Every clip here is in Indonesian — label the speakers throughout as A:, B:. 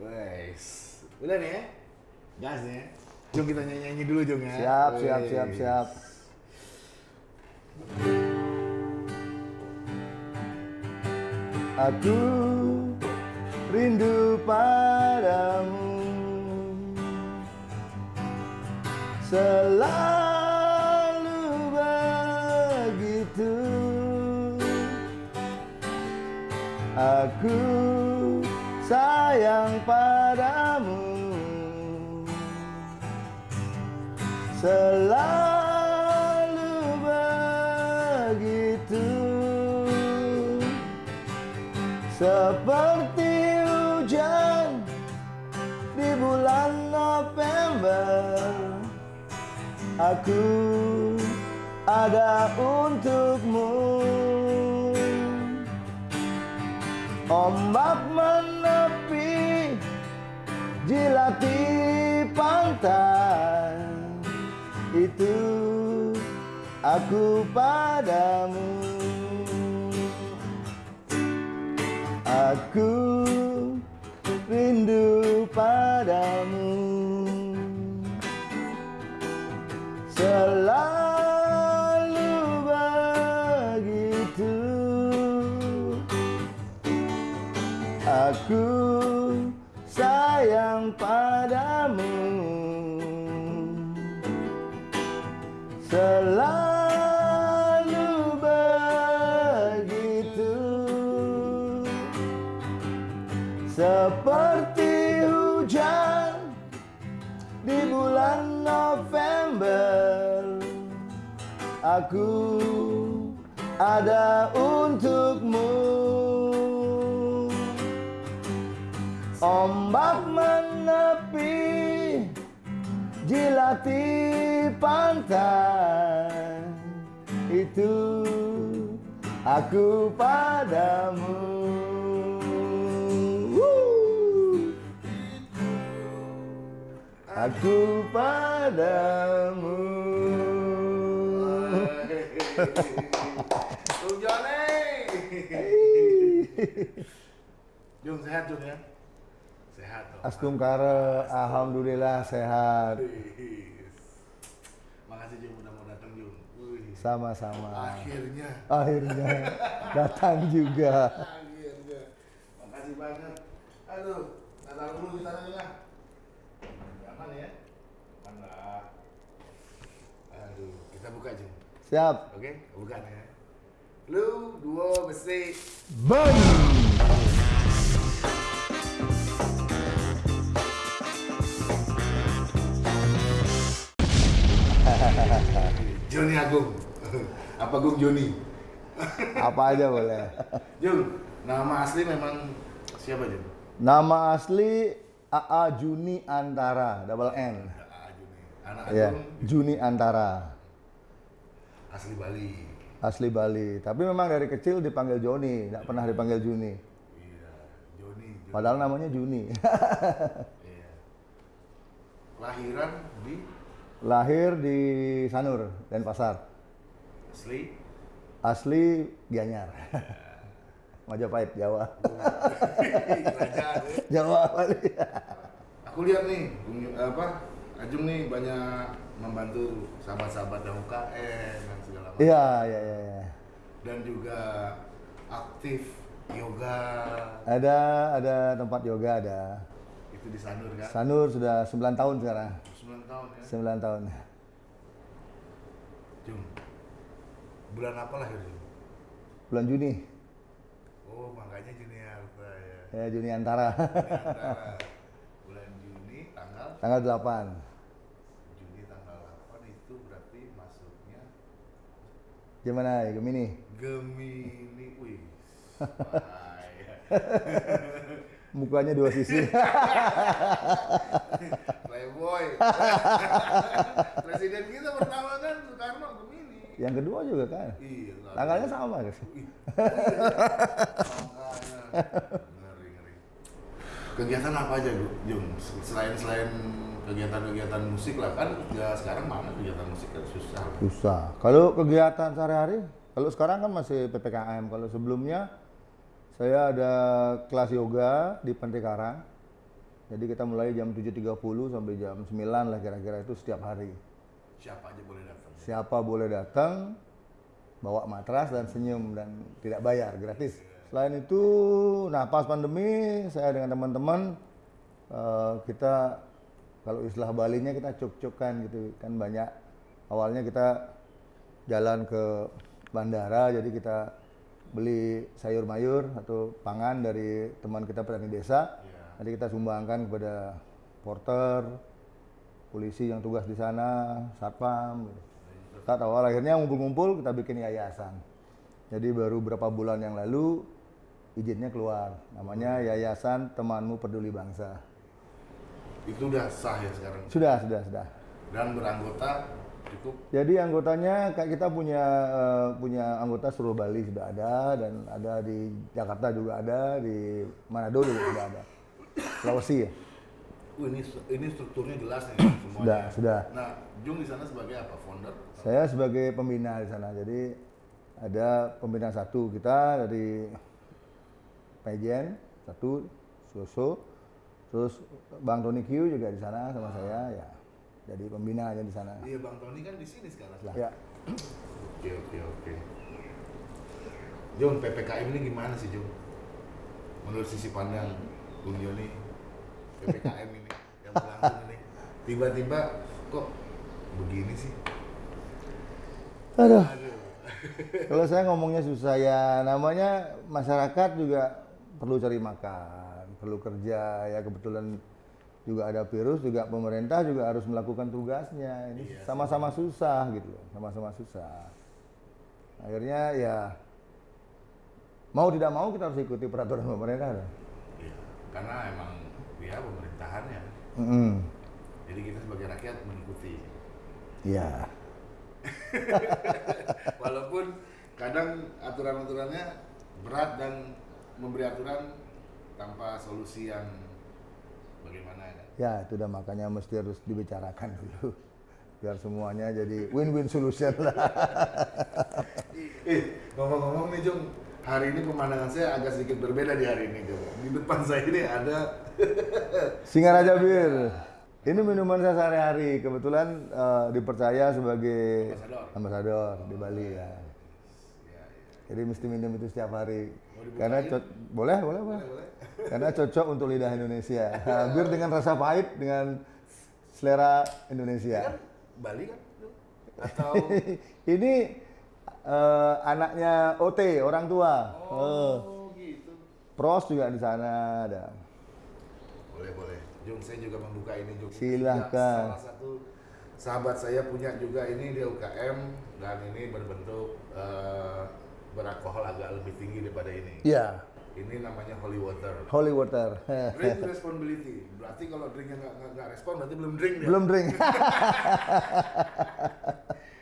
A: Wes. Udah nih ya? Gas ya? Jom kita nyanyi-nyanyi dulu Jom ya.
B: Siap, siap,
A: Wes.
B: siap, siap. Aku rindu padamu Selalu begitu Aku padamu. Selalu begitu. Seperti hujan di bulan November Aku ada untukmu. Ombak menepi Jilati pantai. Itu aku padamu. Aku rindu padamu. Selalu Selalu begitu. Seperti hujan di bulan November Aku ada untukmu. Ombak menepi Jilati pantai Itu aku padamu. Aku padamu
A: Johnny. Jom sehat Jom ya. Sehat dong.
B: Astungkara, Alhamdulillah sehat.
A: Makasih Jom udah mau datang. Wih.
B: Sama-sama
A: Akhirnya.
B: Akhirnya datang juga
A: Akhirnya. Makasih banget. Aduh, taruh dulu di sana ya. Aman ya? Aman lah. Aduh, kita buka Jom.
B: Siap
A: Oke, buka ya. Lu dua besi.
B: Bang
A: Joni Agung. Apa Gung Joni?
B: Apa aja boleh
A: Jung, nama asli memang siapa Jung?
B: Nama asli AA Juni Antara Double N
A: Ah, Juni. Anak
B: Ya,
A: Agung
B: Juni Antara
A: asli Bali.
B: Asli Bali Tapi memang dari kecil dipanggil Joni Nggak pernah dipanggil Juni
A: Iya, Joni. Joni.
B: Padahal namanya Juni
A: Iya. Kelahiran di
B: Lahir di Sanur, Denpasar
A: asli
B: Asli Gianyar Majapahit, Jawa
A: ya.
B: Jawa Bali
A: Aku lihat nih, apa Ajung nih banyak membantu sahabat-sahabat yang UKM dan segala macam.
B: Iya, iya, iya iya.
A: Dan juga aktif yoga
B: Ada ada tempat yoga ada.
A: itu di Sanur kan?
B: Sanur sudah 9 tahun sekarang.
A: 9 tahun ya.
B: 9 tahun.
A: Jung. Bulan apa lahir Jung?
B: Bulan Juni.
A: Oh, makanya junior saya.
B: Ya, Juni antara.
A: Antara bulan Juni tanggal
B: Tanggal 8.
A: Juni tanggal 8 itu berarti masuknya
B: Gimana ya, Gemini?
A: Gemini. Wih.
B: Mukanya dua sisi.
A: Playboy. Presiden kita pertama kan Soekarno Gemini.
B: Yang kedua juga kan.
A: Iya.
B: Tanggalnya sama,
A: Makanya. Ngeri, ngeri. Kegiatan apa aja, Bu, Jung? Selain selain kegiatan-kegiatan musik lah kan ya sekarang mana kegiatan musik kan susah.
B: Susah. Kalau kegiatan sehari-hari, kalau sekarang kan masih PPKM. Kalau sebelumnya saya ada kelas yoga di Pantai Karang. Jadi kita mulai jam 7.30 sampai jam 9 lah kira-kira itu setiap hari.
A: Siapa aja boleh datang.
B: Siapa boleh datang, bawa matras dan senyum dan tidak bayar, gratis. Selain itu, nah pas pandemi saya dengan teman-teman eh, kita kalau istilah Balinya kita cuk-cukan gitu kan banyak awalnya kita jalan ke bandara jadi kita beli sayur mayur atau pangan dari teman kita petani desa. Nanti kita sumbangkan kepada porter polisi yang tugas di sana satpam gitu. saat awal akhirnya ngumpul-ngumpul kita bikin yayasan jadi baru berapa bulan yang lalu izinnya keluar namanya Yayasan Temanmu Peduli Bangsa
A: Itu udah sah ya sekarang.
B: sudah sudah sudah
A: Dan beranggota cukup
B: Jadi anggotanya kayak kita punya eh, punya anggota seluruh Bali sudah ada dan ada di Jakarta juga ada, di Manado juga sudah ada. Sulawesi ya.
A: Uh, ini ini strukturnya jelas nih semuanya.
B: Sudah, sudah.
A: Nah, Jung di sana sebagai apa? Founder?
B: Saya sebagai pembina di sana. Jadi ada pembina satu kita dari Pejen satu Soso, terus Bang Tony Q juga di sana sama saya ya. Jadi pembina aja di sana.
A: Iya, Bang Tony kan di sini sekarang.
B: Ya.
A: Oke, oke, oke. Jung, PPKM ini gimana sih, Jung? Menurut sisi pandang Bung Joni, PPKM ini yang berlangsung ini tiba-tiba kok begini sih?
B: Aduh.
A: Aduh.
B: Kalau saya ngomongnya susah ya, namanya masyarakat juga perlu cari makan, perlu kerja ya kebetulan juga ada virus juga pemerintah juga harus melakukan tugasnya. Ini
A: Iya,
B: sama-sama susah gitu, loh, sama-sama susah. Akhirnya ya mau tidak mau kita harus ikuti peraturan pemerintah.
A: Karena emang ya pemerintahannya.
B: Mm-mm.
A: Jadi kita sebagai rakyat mengikuti.
B: Iya.
A: Walaupun kadang aturan-aturannya berat dan memberi aturan tanpa solusi yang bagaimana ya.
B: Ya itu udah makanya mesti harus dibicarakan dulu biar semuanya jadi win-win solution lah.
A: Eh, ngomong-ngomong nih Jung, hari ini pemandangan saya agak sedikit berbeda di hari ini Jung. Di depan saya ini ada
B: Singaraja Bir. Ini minuman saya sehari-hari. Kebetulan eh, dipercaya sebagai
A: Ambasador.
B: di Bali ya. Jadi mesti minum itu setiap hari. Karena boleh, boleh, boleh.
A: boleh.
B: Karena cocok untuk lidah Indonesia. Nah, bir dengan rasa pahit dengan selera
A: Ini
B: Indonesia.
A: kan Bali kan? Atau
B: Ini eh, anaknya OT, orang tua.
A: Oh, gitu.
B: Pros juga di sana ada.
A: Boleh, boleh. Jung, saya juga membuka ini Jung.
B: Silahkan.
A: Salah satu sahabat saya punya juga ini di UKM dan ini berbentuk eh, beralkohol agak lebih tinggi daripada ini.
B: Iya,
A: Ini namanya holy water.
B: holy water.
A: Drink responsibility. Berarti kalau drinknya nggak nggak- respon berarti belum drink dia.
B: Belum drink.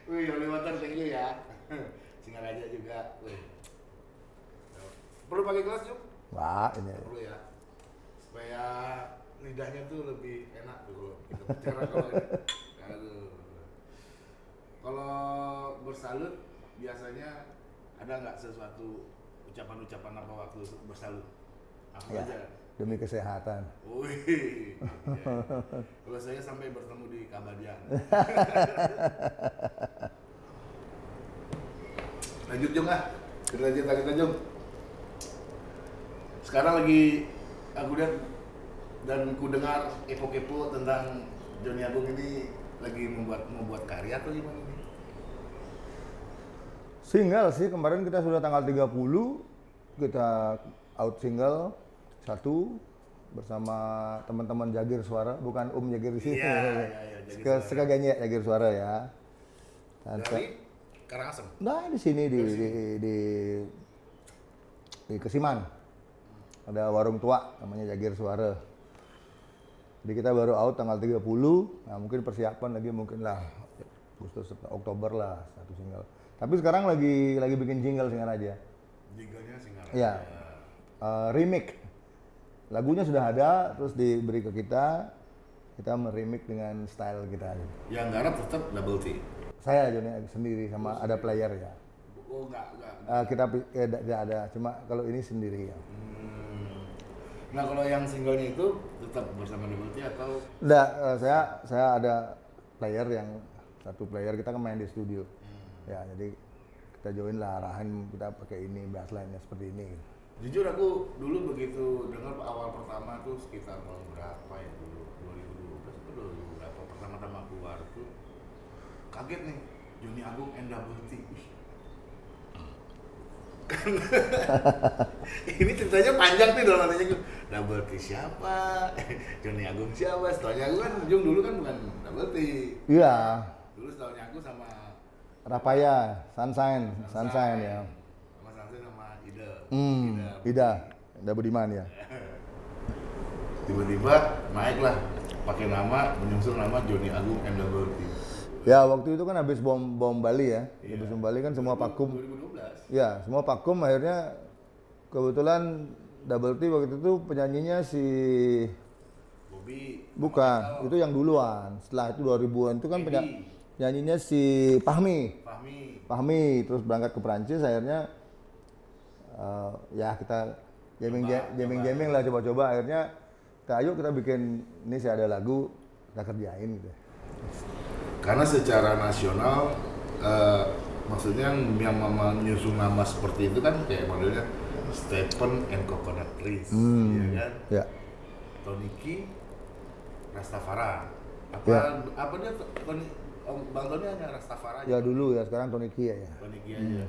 A: Wih, holy water thank you ya. Singaraja juga. Wih. Perlu pakai gelas Jung?
B: Wah, ini.
A: perlu ya supaya lidahnya tuh lebih enak tuh kalau kita bicara kalau ini. Aduh. kalau bersalut biasanya ada nggak sesuatu ucapan-ucapan apa waktu bersalut apa
B: Ya,
A: aja
B: demi kesehatan.
A: Wih, ya. kalau saya sampai bertemu di Kabadian. Lanjut Jung ah, cerita-cerita kita Jung. Sekarang lagi aku lihat dan ku dengar kepo-kepo tentang Joni Agung ini lagi membuat membuat karya atau gimana nih?
B: Single sih kemarin kita sudah tanggal 30 kita out single satu bersama teman-teman Jagir Suara, bukan Om Jagir di sini.
A: Iya, iya, iya, Jagir Suara.
B: Sekaganya Jagir Suara ya. Dan
A: Dari Karangasem.
B: Nah di sini di di, di di Kesiman ada warung tua namanya Jagir Suara. Jadi kita baru out tanggal 30, nah mungkin persiapan lagi mungkin lah Agustus Oktober lah satu single. Tapi sekarang lagi lagi bikin jingle single aja.
A: Jinglenya Singaraja.
B: Iya. Eh, remake. Lagunya sudah ada, terus diberi ke kita. Kita meremake dengan style kita.
A: Yang garap tetap double T.
B: Saya Joni sendiri sama ada player ya.
A: Oh enggak, enggak.
B: Eh, kita pi- eh, tidak ada, cuma kalau ini sendiri ya.
A: Hmm. Nah kalau yang singlenya itu tetap bersama Double T atau
B: Udah, eh, saya saya ada player yang satu player kita kan main di studio. Ya, jadi kita join lah arahan kita pakai ini bassline-nya seperti ini.
A: Jujur aku dulu begitu dengar awal pertama tuh sekitar tahun berapa ya dulu 2012 atau 2000 pertama-tama keluar tuh kaget nih Joni Agung and Double T. Ih. Ini ceritanya panjang nih dalam hatinya gue. Double T siapa? Joni Agung siapa? Setelahnya aku kan Jung dulu kan bukan Double T.
B: Iya,
A: Dulu setelahnya aku sama
B: Rapaya, Sunshine, Sunshine ya.
A: Sama Sunshine sama Ida.
B: Hmm,
A: Ida.
B: Ida, Ida Budiman ya.
A: tiba-tiba naik lah pakai nama menyusul nama Joni Agung and Double T
B: Ya waktu itu kan habis bom bom Bali ya,
A: Iya.
B: habis bom Bali kan semua vakum.
A: 2012
B: Ya, semua vakum akhirnya kebetulan Double T waktu itu penyanyinya si
A: Bobby
B: bukan, itu yang duluan. Setelah itu 2000-an itu kan penyanyinya si Pahmi.
A: Fahmi
B: Pahmi terus berangkat ke Perancis akhirnya eh, ya kita jamming
A: Coba,
B: jamming
A: coba.
B: jamming lah coba-coba akhirnya kita ayo kita bikin ini sih ada lagu kita kerjain gitu.
A: karena secara nasional eh, maksudnya yang mama menyusun nama seperti itu kan kayak modelnya Stephen and Coconut Trees
B: Hmm.
A: ya kan
B: Ya.
A: Toniki Rastafara apa
B: Ya.
A: apa dia Tony Bang Tony hanya Rastafara aja
B: Ya dulu ya sekarang Tony Kia ya.
A: Toniki aja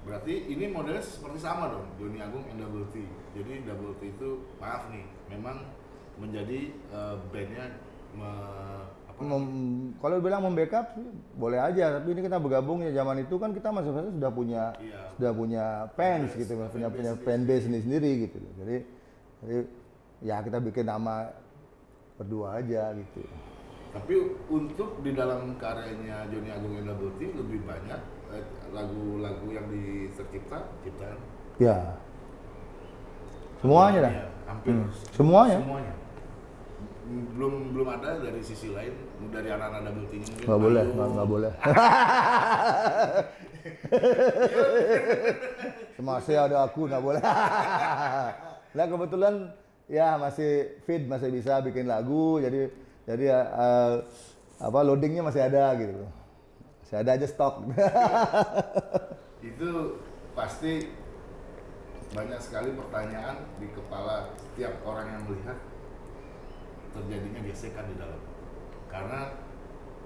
A: berarti ini modelnya seperti sama dong Joni Agung and Double T jadi Double T itu maaf nih memang menjadi eh, bandnya me- apa?
B: Mem- kalau bilang membackup boleh aja tapi ini kita bergabung ya zaman itu kan kita masing-masing sudah punya
A: Iya.
B: sudah punya fans gitu
A: Fan
B: punya punya
A: sendiri.
B: fan base sendiri sendiri gitu. Jadi jadi ya kita bikin nama berdua aja gitu.
A: Tapi untuk di dalam karyanya Joni Agung T lebih banyak eh, lagu-lagu yang di tercipta ciptaan?
B: Ya. Semuanya dah.
A: Iya, hampir
B: Hmm. Semuanya?
A: Semuanya. Belum belum ada dari sisi lain dari anak-anak Double T mungkin.
B: nggak boleh nggak boleh masih ada aku nggak boleh nah kebetulan ya masih fit masih bisa bikin lagu jadi jadi eh, apa loadingnya masih ada gitu masih ada aja stok
A: Itu pasti banyak sekali pertanyaan di kepala setiap orang yang melihat terjadinya gesekan di dalam. Karena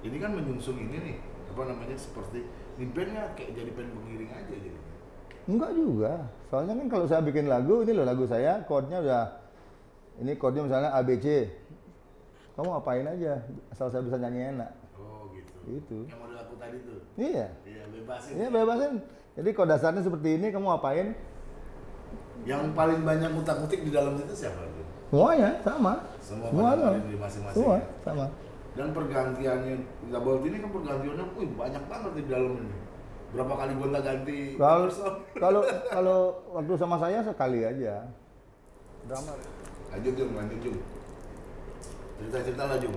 A: ini kan menyungsung ini nih, apa namanya seperti ini bandnya kayak jadi band pengiring aja jadi.
B: Enggak juga. Soalnya kan kalau saya bikin lagu, ini loh lagu saya, chordnya udah, ini chordnya misalnya ABC. Kamu apain aja, asal saya bisa nyanyi enak.
A: Oh gitu.
B: Gitu.
A: Yang model aku tadi tuh.
B: Iya.
A: Iya bebasin.
B: Iya bebasin. Jadi chord dasarnya seperti ini, kamu apain?
A: Yang paling banyak ngutak-ngutik di dalam situ siapa?
B: Semuanya sama.
A: Semua
B: Semua
A: pada
B: sama.
A: di masing-masing.
B: Semua
A: ya?
B: sama.
A: Dan pergantiannya double T ini kan pergantiannya, wih banyak banget di dalam ini. Berapa kali gonta ganti
B: Kalau kalau kalau waktu sama saya sekali aja. Drama.
A: Lanjut Jung, lanjut Jung. Cerita-cerita lah Jung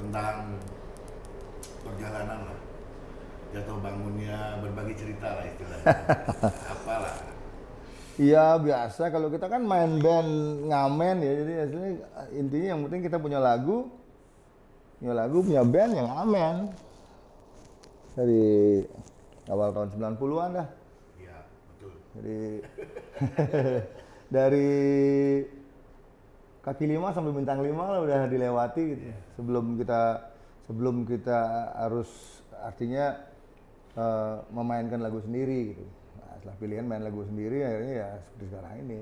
A: tentang perjalanan lah. Jatuh bangunnya, berbagi cerita lah istilahnya. Apalah.
B: Iya biasa. Kalau kita kan main band ngamen ya. Jadi aslinya intinya yang penting kita punya lagu punya lagu punya band yang ngamen. Dari awal tahun 90-an dah.
A: Iya, betul.
B: jadi dari kaki lima sampai bintang lima lah udah dilewati gitu. Sebelum kita sebelum kita harus artinya eh, memainkan lagu sendiri gitu setelah pilihan main lagu sendiri akhirnya ya seperti sekarang ini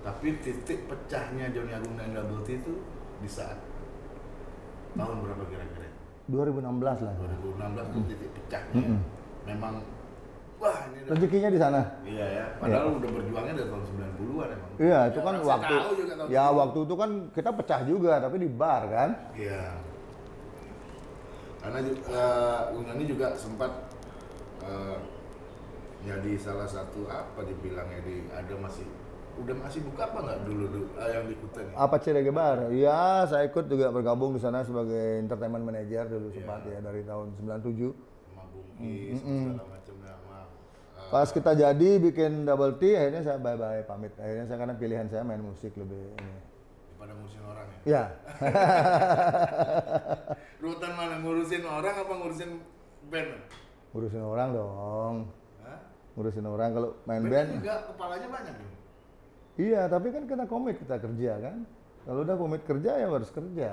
A: Tapi titik pecahnya Johnny Agung dan Double T itu di saat tahun berapa kira-kira?
B: 2016 lah
A: 2016 tuh titik pecahnya. Memang wah ini
B: rezekinya di sana
A: Iya ya, padahal udah berjuangnya dari tahun 90-an emang.
B: iya itu
A: Ya,
B: kan
A: orang saya
B: waktu
A: tahu juga tahun
B: ya
A: 90-an.
B: waktu itu kan kita pecah juga tapi di bar kan
A: Iya. Karena ju- eh, Unani juga sempat eh, jadi salah satu apa dibilangnya di ada masih udah masih buka apa nggak dulu dulu eh, yang di Kuta nih?
B: Apa CDG Bar? Iya, saya ikut juga bergabung di sana sebagai entertainment manager dulu
A: Iya.
B: sempat ya dari tahun 97.
A: sama Bungkis segala macam sama eh,
B: Pas kita jadi bikin double T, akhirnya saya bye bye pamit. Akhirnya saya karena pilihan saya main musik lebih ini.
A: Daripada ngurusin orang ya.
B: Ya,
A: Rutan mana ngurusin orang apa ngurusin band?
B: ngurusin orang dong. Ngurusin orang kalau main
A: Band
B: band.
A: juga kepalanya banyak nih.
B: Iya, tapi kan kita komit kita kerja kan. Kalau udah komit kerja ya harus kerja.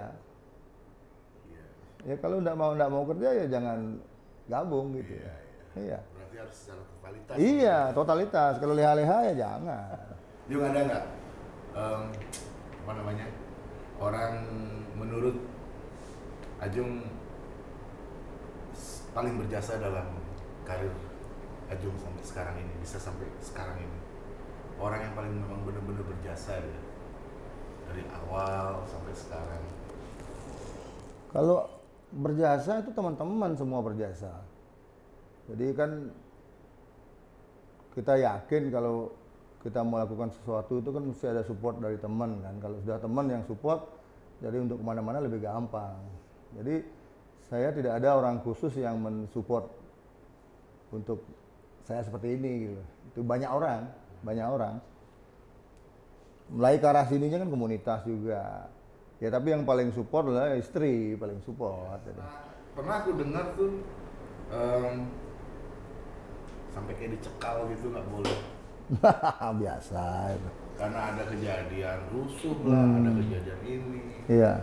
A: Iya.
B: Ya kalau nggak mau nggak mau kerja ya jangan gabung gitu. ya. Iya.
A: Berarti harus secara totalitas.
B: Iya, totalitas. Kalau leha-leha ya jangan.
A: Juga ada nggak em, apa namanya orang menurut Ajung paling berjasa dalam karir Ajung sampai sekarang ini bisa sampai sekarang ini orang yang paling memang benar-benar berjasa ya dari awal sampai sekarang
B: Kalau berjasa itu teman-teman semua berjasa. Jadi kan kita yakin kalau kita melakukan sesuatu itu kan mesti ada support dari teman kan. Kalau sudah teman yang support, jadi untuk ke mana-mana lebih gampang. Jadi saya tidak ada orang khusus yang mensupport untuk saya seperti ini gitu. Itu banyak orang, banyak orang. Mulai ke arah sininya kan komunitas juga. Ya tapi yang paling support adalah istri, paling support. Jadi.
A: pernah aku dengar tuh em, sampai kayak dicekal gitu nggak boleh
B: Biasa.
A: karena ada kejadian rusuh lah ada kejadian ini
B: Iya.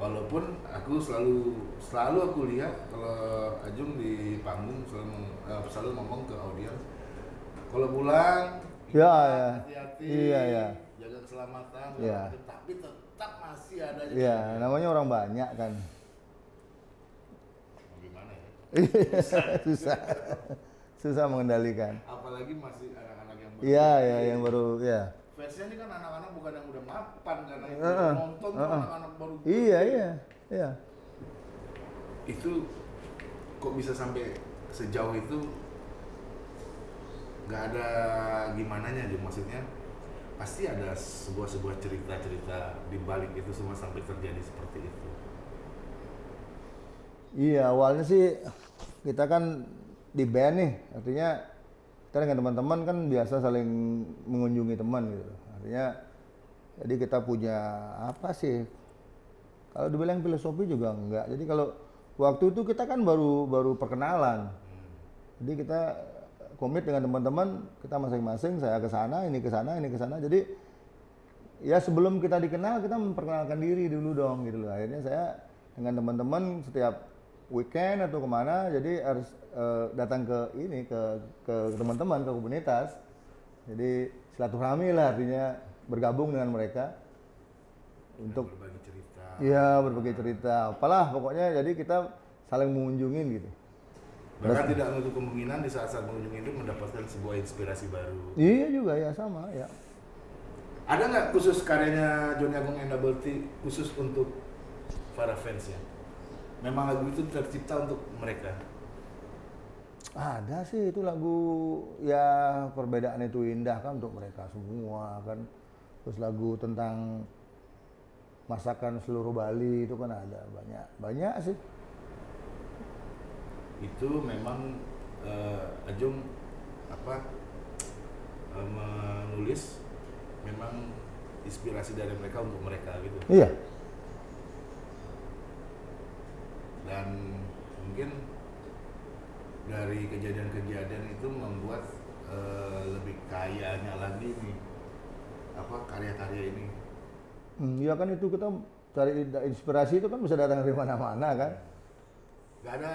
A: Walaupun aku selalu selalu aku lihat kalau Ajung di panggung selalu eh, selalu ngomong ke audiens kalau pulang
B: Ya, ya.
A: hati-hati
B: Iya, ya.
A: jaga keselamatan
B: Iya.
A: macam. tapi tetap masih ada
B: Iya, namanya orang banyak kan.
A: Gimana ya
B: Susah. Susah mengendalikan.
A: apalagi masih anak-anak yang baru
B: Iya, ya yang baru ya.
A: Fansnya ini kan anak-anak bukan yang udah mapan karena itu
B: Heeh,
A: nonton tuh
B: heeh.
A: anak-anak baru
B: Iya, iya. Iya.
A: itu kok bisa sampai sejauh itu nggak ada gimana nya maksudnya pasti ada sebuah sebuah cerita cerita di balik itu semua sampai terjadi seperti itu
B: Iya, awalnya sih kita kan di band nih, artinya kita dengan teman-teman kan biasa saling mengunjungi teman gitu. Artinya jadi kita punya apa sih? Kalau dibilang filosofi juga enggak. Jadi kalau waktu itu kita kan baru baru perkenalan. Jadi kita komit dengan teman-teman, kita masing-masing saya ke sana, ini ke sana, ini ke sana. Jadi ya sebelum kita dikenal kita memperkenalkan diri dulu dong gitu loh. Akhirnya saya dengan teman-teman setiap weekend atau ke mana jadi harus eh, datang ke ini ke ke teman-teman ke komunitas. Jadi silaturahmi lah artinya bergabung dengan mereka untuk
A: berbagi cerita
B: ya berbagi cerita. Apalah pokoknya jadi kita saling mengunjungin gitu.
A: bahkan tidak menutup kemungkinan di saat-saat mengunjungi itu mendapatkan sebuah inspirasi baru
B: Iya juga ya sama ya.
A: ada nggak khusus karyanya Johnny Agung and Double T khusus untuk para fans ya memang lagu itu tercipta untuk mereka
B: Ada sih itu lagu ya perbedaan itu indah kan untuk mereka semua kan. Terus lagu tentang masakan seluruh Bali itu kan ada banyak banyak sih.
A: itu memang eh, Ajung apa eh, menulis memang inspirasi dari mereka untuk mereka gitu
B: Iya.
A: dan mungkin dari kejadian-kejadian itu membuat eh, lebih kayanya lagi nih apa karya-karya ini
B: Hmm, Iya kan itu kita cari inspirasi itu kan bisa datang dari mana-mana kan.
A: nggak ada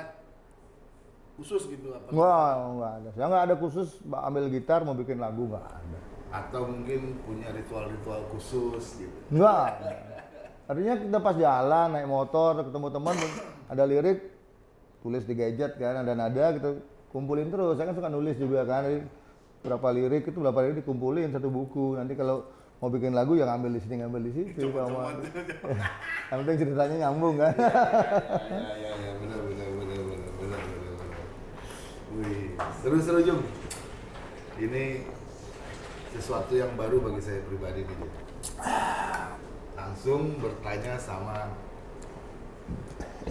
A: khusus gitu apa
B: Wah nggak ada. Saya nggak ada khusus ambil gitar mau bikin lagu nggak ada.
A: atau mungkin punya ritual-ritual khusus gitu
B: Enggak. Artinya kita pas jalan naik motor ketemu teman ada lirik tulis di gadget kan ada nada gitu kumpulin terus. Saya kan suka nulis juga kan. Jadi, berapa lirik itu berapa lirik dikumpulin satu buku. Nanti kalau mau bikin lagu ya ngambil di sini ngambil di situ. Kalau mau- Yang penting ceritanya nyambung kan.
A: ya ya ya benar benar benar benar benar benar wih seru seru Jung ini sesuatu yang baru bagi saya pribadi nih langsung bertanya sama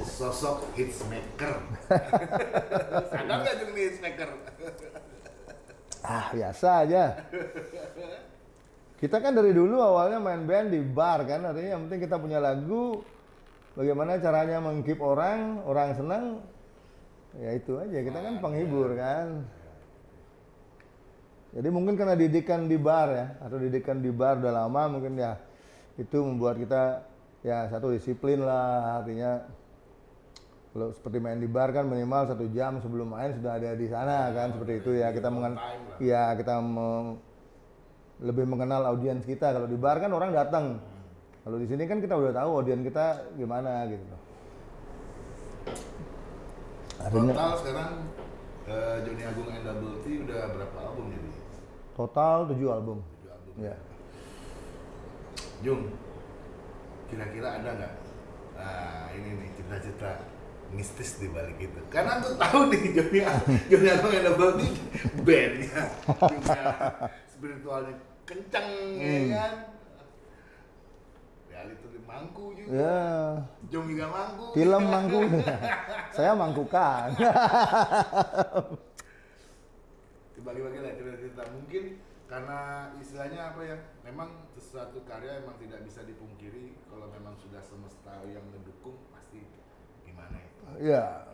A: sosok hitsmaker. Sadar nggak nih hitsmaker?
B: Ah, biasa aja. Kita kan dari dulu awalnya main band di bar kan, artinya yang penting kita punya lagu, bagaimana caranya menghibur orang, orang senang, ya itu aja. Kita kan penghibur kan. Jadi mungkin karena didikan di bar ya, atau didikan di bar udah lama mungkin ya itu membuat kita ya satu disiplin lah artinya kalau seperti main di bar kan minimal satu jam sebelum main sudah ada di sana kan seperti itu ya. kita mengen ya kita me- lebih mengenal audiens kita. Kalau di bar kan orang datang. Kalau di sini kan kita udah tahu audiens kita gimana gitu loh. Artinya
A: Total sekarang eh, Johnny Agung and Double T udah berapa album jadi?
B: total 7 album.
A: Tujuh album.
B: ya
A: Jung, kira-kira ada nggak? Nah, ini nih cerita-cerita mistis di balik itu. Karena aku tahu nih Johnny Johnny Agung and Double T bandnya, spiritualnya kenceng ya
B: Hmm.
A: kan. Reality di mangku juga.
B: ya
A: Jung juga mangku.
B: film mangku saya mangkukan
A: Dibagi-bagi lah cerita-cerita. Mungkin karena istilahnya apa ya? Memang sesuatu karya emang tidak bisa dipungkiri kalau memang sudah semesta yang mendukung pasti gimana itu.
B: Ya.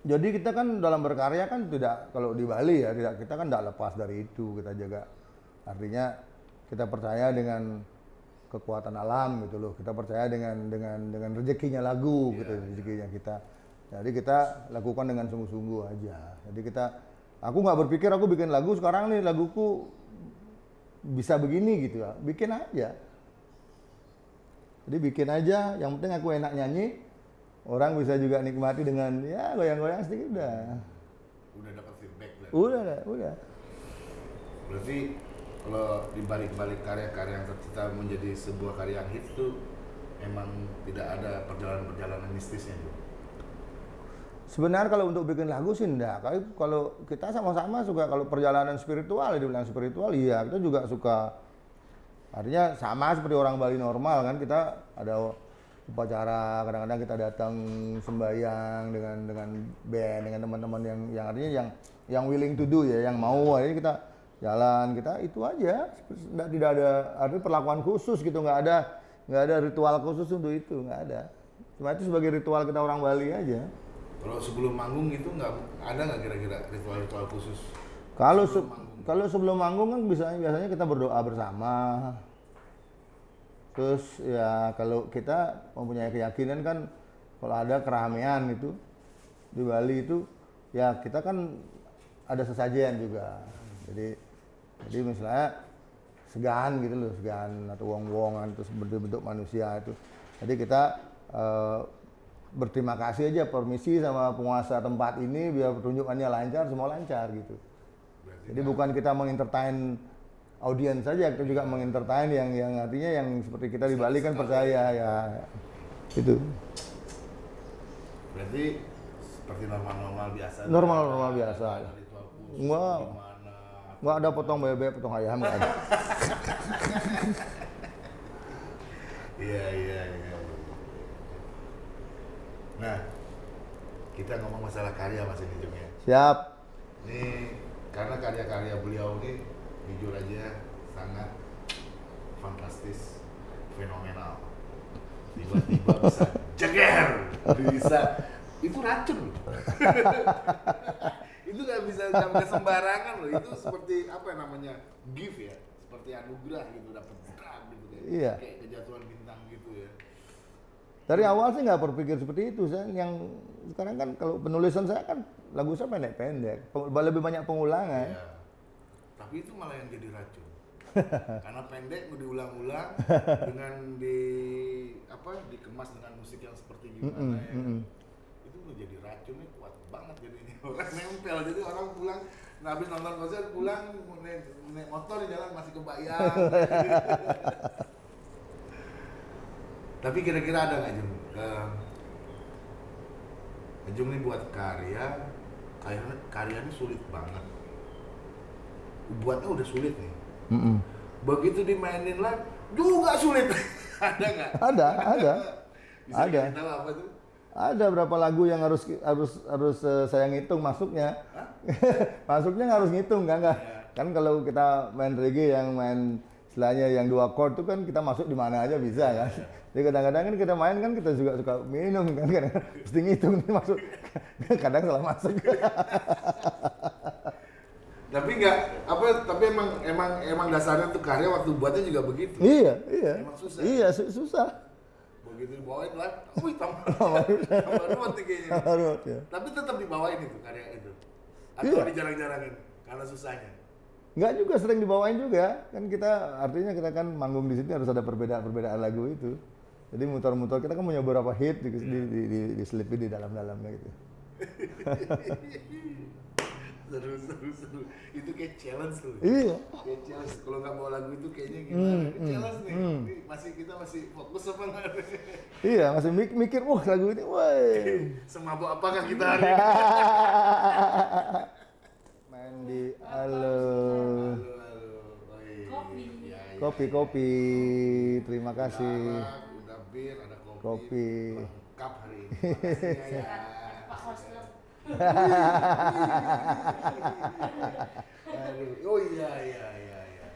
B: Jadi kita kan dalam berkarya kan tidak kalau di Bali ya tidak kita kan tidak lepas dari itu kita jaga artinya kita percaya dengan kekuatan alam gitu loh kita percaya dengan dengan dengan rezekinya lagu gitu rezekinya kita jadi kita lakukan dengan sungguh-sungguh aja jadi kita aku nggak berpikir aku bikin lagu sekarang nih laguku bisa begini gitu ya bikin aja jadi bikin aja, yang penting aku enak nyanyi, orang bisa juga nikmati dengan ya goyang-goyang sedikit udah.
A: Udah dapat feedback dari.
B: Udah, udah, udah.
A: Berarti kalau di balik-balik karya-karya yang tercipta menjadi sebuah karya yang hits tuh memang tidak ada perjalanan-perjalanan mistisnya tuh.
B: Sebenarnya kalau untuk bikin lagu sih enggak. Kalau kita sama-sama suka kalau perjalanan spiritual, dibilang spiritual, iya kita juga suka. Artinya sama seperti orang Bali normal kan kita ada upacara kadang-kadang kita datang sembahyang dengan dengan band dengan teman-teman yang yang artinya yang yang willing to do ya yang mau akhirnya kita jalan kita itu aja tidak tidak ada artinya perlakuan khusus gitu nggak ada nggak ada ritual khusus untuk itu nggak ada cuma itu sebagai ritual kita orang Bali aja
A: Kalau sebelum manggung itu nggak ada nggak kira-kira ritual-ritual khusus?
B: Kalau se- kalau sebelum manggung kan biasanya biasanya kita berdoa bersama. Terus ya kalau kita mempunyai keyakinan kan kalau ada keramaian itu di Bali itu ya kita kan ada sesajen juga. Jadi jadi misalnya segan gitu loh, segan atau wong-wongan terus bentuk-bentuk manusia itu. Jadi kita eh, berterima kasih aja permisi sama penguasa tempat ini biar pertunjukannya lancar, semua lancar gitu.
A: Berarti
B: Jadi bukan kita mengentertain audiens saja, kita juga mengentertain yang yang artinya yang seperti kita di Bali kan percaya ya itu
A: berarti seperti normal-normal biasa.
B: Normal-normal biasa.
A: Gimana?
B: nggak ada potong bebek, potong ayam nggak ada.
A: Iya iya iya. Nah, kita ngomong masalah karya mas ini Jung ya.
B: Siap.
A: Ini karena karya-karya beliau ini jujur aja sangat fantastis, fenomenal. Tiba-tiba bisa jeger, bisa itu racun itu nggak bisa sampai sembarangan loh. Itu seperti apa namanya gift ya, seperti anugerah gitu dapat drak gitu kayak,
B: Iya.
A: kayak kejatuhan bintang gitu ya.
B: Dari awal sih nggak berpikir seperti itu. Saya yang sekarang kan kalau penulisan saya kan lagu saya pendek-pendek, Pe- lebih banyak pengulangan.
A: Iya. Tapi itu malah yang jadi racun. Karena pendek mau diulang-ulang dengan di apa dikemas dengan musik yang seperti gimana
B: Mm-mm,
A: ya.
B: mm-mm.
A: Itu udah jadi racunnya kuat banget jadinya. Orang nempel jadi orang pulang nah habis nonton konser pulang naik, naik motor di jalan masih kebayang. Tapi kira-kira ada nggak Jung? Eh, Jung nih buat karya, karya karyanya sulit banget. Buatnya udah sulit nih.
B: Mm-mm.
A: Begitu dimainin live juga sulit. ada nggak?
B: Ada, ada.
A: Bisa
B: Ada.
A: tahu apa tuh?
B: Ada berapa lagu yang harus harus harus eh, saya ngitung masuknya. masuknya harus ngitung kan nggak? Kan kalau kita main reggae yang main istilahnya yang dua chord itu kan kita masuk di mana aja bisa kan. Jadi kadang-kadang kan kita main kan kita juga suka minum kan kadang mesti ngitung nih masuk. kadang salah masuk.
A: Tapi nggak apa tapi emang emang emang dasarnya tuh karya waktu buatnya juga begitu.
B: iya, iya.
A: Emang susah.
B: Iya, su- susah.
A: Begitu dibawain lah, wih tambah tambah ruwet kayaknya.
B: Harus ya.
A: Tapi tetap dibawain itu karya itu. Atau
B: Iya.
A: dijarang-jarangin karena susahnya.
B: Nggak juga sering dibawain juga. Kan kita artinya kita kan manggung di sini harus ada perbedaan-perbedaan lagu itu. Jadi muter-muter kita kan punya beberapa hit di, di, di, di, diselipin di dalam-dalamnya gitu.
A: seru seru seru. Itu kayak challenge tuh.
B: Iya.
A: Kayak challenge. Kalau nggak bawa lagu itu kayaknya gimana? Ini challenge nih. Ini masih kita masih fokus apa nggak?
B: Iya, masih mik- mikir, wah lagu ini, woi.
A: Semabuk apakah kita hari ini?
B: Main di halo.
C: Kopi.
A: Ya, ya.
B: Kopi, kopi. Terima kasih.
A: Udah bir, ada kopi.
B: Kopi.
A: Lengkap hari ini. Ya. Oh iya iya iya iya.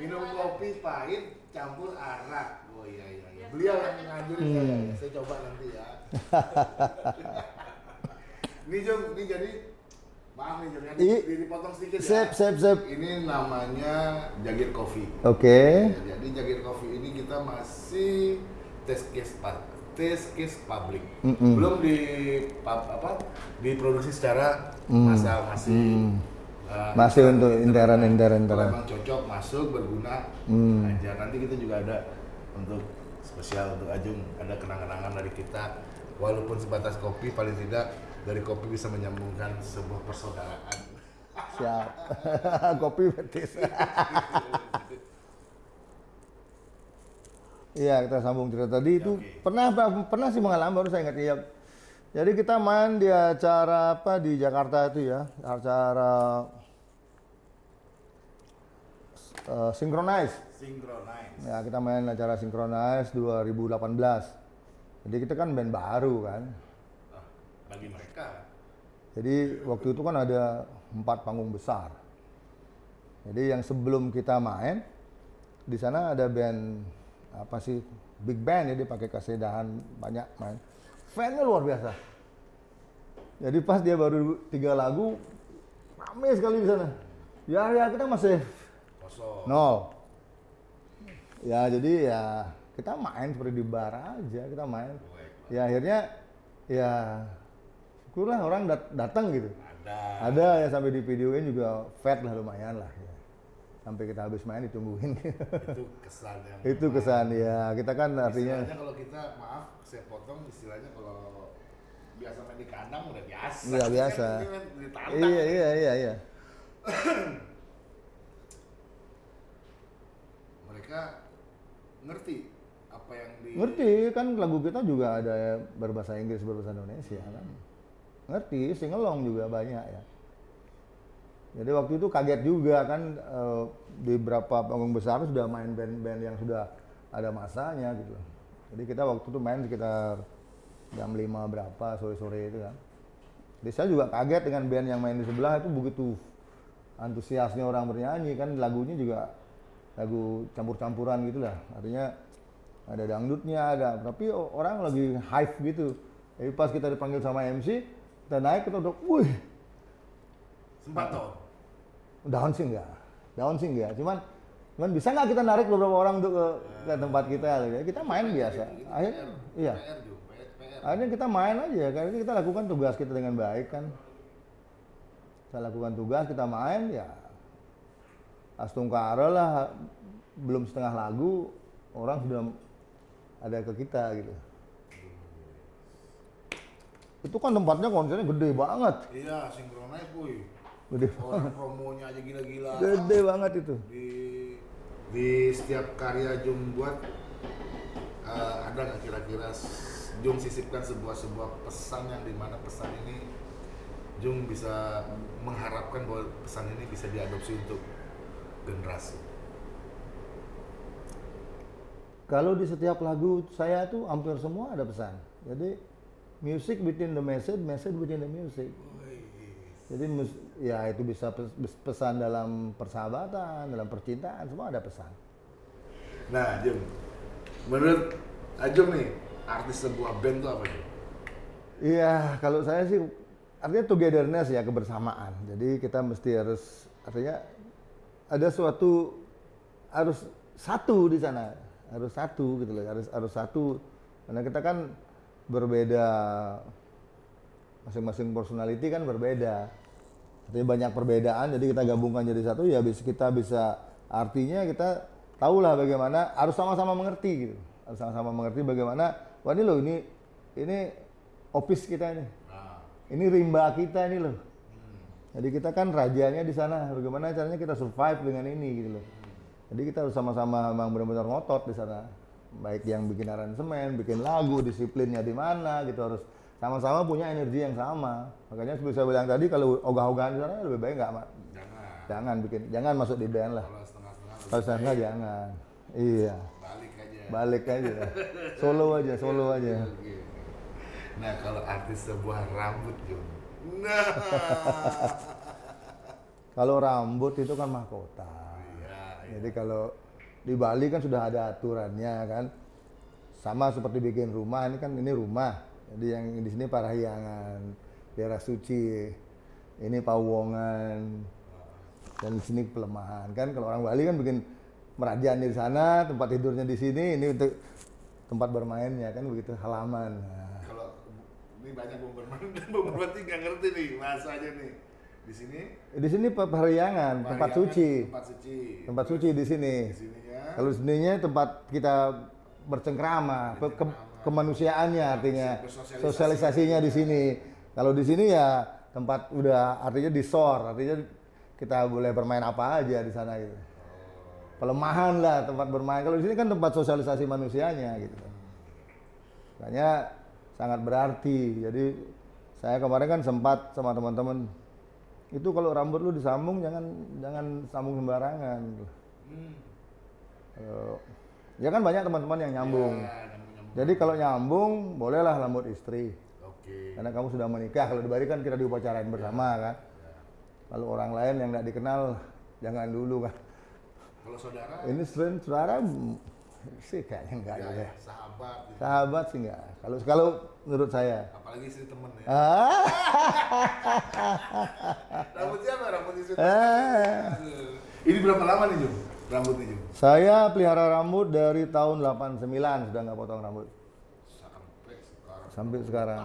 A: Minum kopi pahit campur arak. Oh iya iya iya. Beliau yang nganjurin saya.
B: Hmm.
A: Saya coba nanti ya. ini Jung, ini jadi maaf nih dipotong sedikit ya.
B: Sip, sip, sip.
A: Ini namanya Jagir Coffee.
B: Oke.
A: Ya, jadi Jagir Coffee ini kita masih test case pa- test case public.
B: Mm-mm.
A: Belum di pub, apa? Diproduksi secara
B: Mm.
A: massal masih uh,
B: Masih
A: kita-
B: untuk intern, intern, intern.
A: emang cocok masuk berguna
B: Mm.
A: aja. Nanti kita juga ada untuk spesial untuk Ajung ada kenang-kenangan dari kita. Walaupun sebatas kopi paling tidak dari kopi bisa menyambungkan sebuah persaudaraan.
B: Siap. kopi betis. Iya, kita sambung cerita tadi itu
A: oke.
B: pernah pernah sih mengalami baru saya ingat iya. Jadi kita main di acara apa di Jakarta itu ya, acara uh, Synchronize.
A: Synchronize.
B: Ya, kita main acara Synchronize 2018. Jadi kita kan band baru kan.
A: Bagi mereka
B: Jadi waktu itu kan ada empat panggung besar. Jadi yang sebelum kita main di sana ada band apa sih big band ya dia pakai kesedahan banyak main. Fannya luar biasa. Jadi pas dia baru tiga lagu rame sekali di sana. Ya ya kita masih
A: kosong.
B: nol. Ya jadi ya kita main seperti di bar aja kita main. Ya akhirnya ya syukurlah orang dat- datang gitu.
A: Ada.
B: Ada ya sampai di videoin juga fat lah lumayan lah ya. Sampai kita habis main ditungguin.
A: Itu kesan yang.
B: itu kesan ya. Kita kan artinya
A: Istilahnya kalau kita maaf saya potong istilahnya kalau biasa main di kandang udah biasa.
B: Iya, biasa.
A: Kan
B: iya iya iya iya.
A: Mereka ngerti apa yang di.
B: Ngerti kan lagu kita juga ada berbahasa Inggris berbahasa Indonesia kan. Ngerti, singelong juga banyak ya. Jadi waktu itu kaget juga kan eh, di beberapa panggung besar sudah main band-band yang sudah ada masanya gitu. Jadi kita waktu itu main sekitar jam 5 berapa sore-sore itu kan. Jadi saya juga kaget dengan band yang main di sebelah itu begitu antusiasnya orang bernyanyi kan lagunya juga lagu campur-campuran gitu lah. Artinya ada dangdutnya ada tapi orang lagi hype gitu. Jadi pas kita dipanggil sama MC, kita naik kita udah, wih,
A: Sempat toh.
B: down sih enggak, down sih enggak. Cuman, cuman bisa nggak kita narik beberapa orang untuk ke, ke tempat kita? gitu. Kita main biasa. Akhirnya,
A: PR,
B: iya.
A: PR juga, PR, PR.
B: Akhirnya kita main aja, karena kita lakukan tugas kita dengan baik kan. Kita lakukan tugas, kita main ya. Astungkara lah, belum setengah lagu, orang sudah ada ke kita gitu. Itu kan tempatnya konsernya gede banget,
A: Iya, sinkronize boy.
B: gede,
A: Orang promonya aja gila-gila.
B: gede banget itu.
A: Di di setiap karya Jung buat eh, ada nggak kira-kira Jung sisipkan sebuah sebuah pesan yang di mana pesan ini Jung bisa mengharapkan bahwa pesan ini bisa diadopsi untuk generasi.
B: Kalau di setiap lagu saya tuh hampir semua ada pesan. Jadi music within the message, message within the music. Jadi ya itu bisa pes- pes- pesan dalam persahabatan, dalam percintaan, semua ada pesan.
A: Nah, Jum, menurut Ajum nih, artis sebuah band itu apa Jum?
B: Iya, kalau saya sih artinya togetherness ya kebersamaan. Jadi kita mesti harus artinya ada suatu harus satu di sana, harus satu gitu loh, harus harus satu. Karena kita kan berbeda masing-masing personality kan berbeda. Artinya banyak perbedaan, jadi kita gabungkan jadi satu ya bisa kita bisa artinya kita tahulah bagaimana harus sama-sama mengerti gitu. Harus sama-sama mengerti bagaimana wah ini loh ini ini office kita ini.
A: Nah,
B: Ini rimba kita ini loh. Jadi kita kan rajanya di sana. Bagaimana caranya kita survive dengan ini gitu loh. Jadi kita harus sama-sama memang benar-benar ngotot di sana. Baik yang bikin aransemen, bikin lagu, disiplinnya di mana gitu harus sama-sama punya energi yang sama. Makanya seperti saya bilang tadi kalau ogah-ogahan di sana lebih baik nggak Ma.
A: jangan.
B: jangan bikin jangan masuk di band lah.
A: Kalau setengah-setengah
B: Kalau saya jangan. Iya.
A: balik aja.
B: Balik aja. Solo aja, solo aja.
A: Oke. Nah, kalau artis sebuah rambut, Jum. Nah.
B: Kalau rambut itu kan mahkota.
A: Iya, iya.
B: Jadi kalau di Bali kan sudah ada aturannya kan. Sama seperti bikin rumah, ini kan ini rumah. Jadi yang di sini Parahyangan, daerah suci. Ini Pawongan. Dan di sini pelemahan. Kan kalau orang Bali kan bikin merajan di sana, tempat tidurnya di sini, ini untuk tempat bermainnya kan begitu halaman. Nah,
A: Kalau ini banyak bomberman dan bomberman nggak ngerti nih bahasanya nih. Di sini
B: di sini Parahyangan, tempat suci.
A: Tempat suci.
B: Tempat suci di sini.
A: Di sininya
B: Kalau seninya tempat kita bercengkrama, ke- kemanusiaannya artinya sosialisasinya di sini. Kalau di sini ya tempat udah artinya di sor, artinya kita boleh bermain apa aja di sana gitu. Pelemahan lah tempat bermain. Kalau di sini kan tempat sosialisasi manusianya gitu. Makanya sangat berarti. Jadi saya kemarin kan sempat sama teman-teman itu kalau rambut lu disambung jangan jangan sambung sembarangan.
A: Hmm.
B: Ya kan banyak teman-teman yang nyambung.
A: Ya, nyambung-nyambung.
B: Jadi kalau nyambung, bolehlah rambut istri.
A: Oke.
B: Karena kamu sudah menikah. Kalau di Bali kan kita diupacarain bersama kan. Kalau orang lain yang nggak dikenal, jangan dulu kan.
A: Kalau saudara
B: Ini saudara sih kayaknya enggak
A: ya, ya, sahabat gitu.
B: Sahabat sih enggak. Kalau kalau menurut saya.
A: apalagi istri temen ya.
B: Ah,
A: Rambut siapa? Rambut istri
B: Ah.
A: Aduh. Ini berapa lama nih Jum? Rambutnya Jum?
B: saya pelihara rambut dari tahun 89 sudah nggak potong rambut
A: Sampai sekarang.
B: sampai sekarang.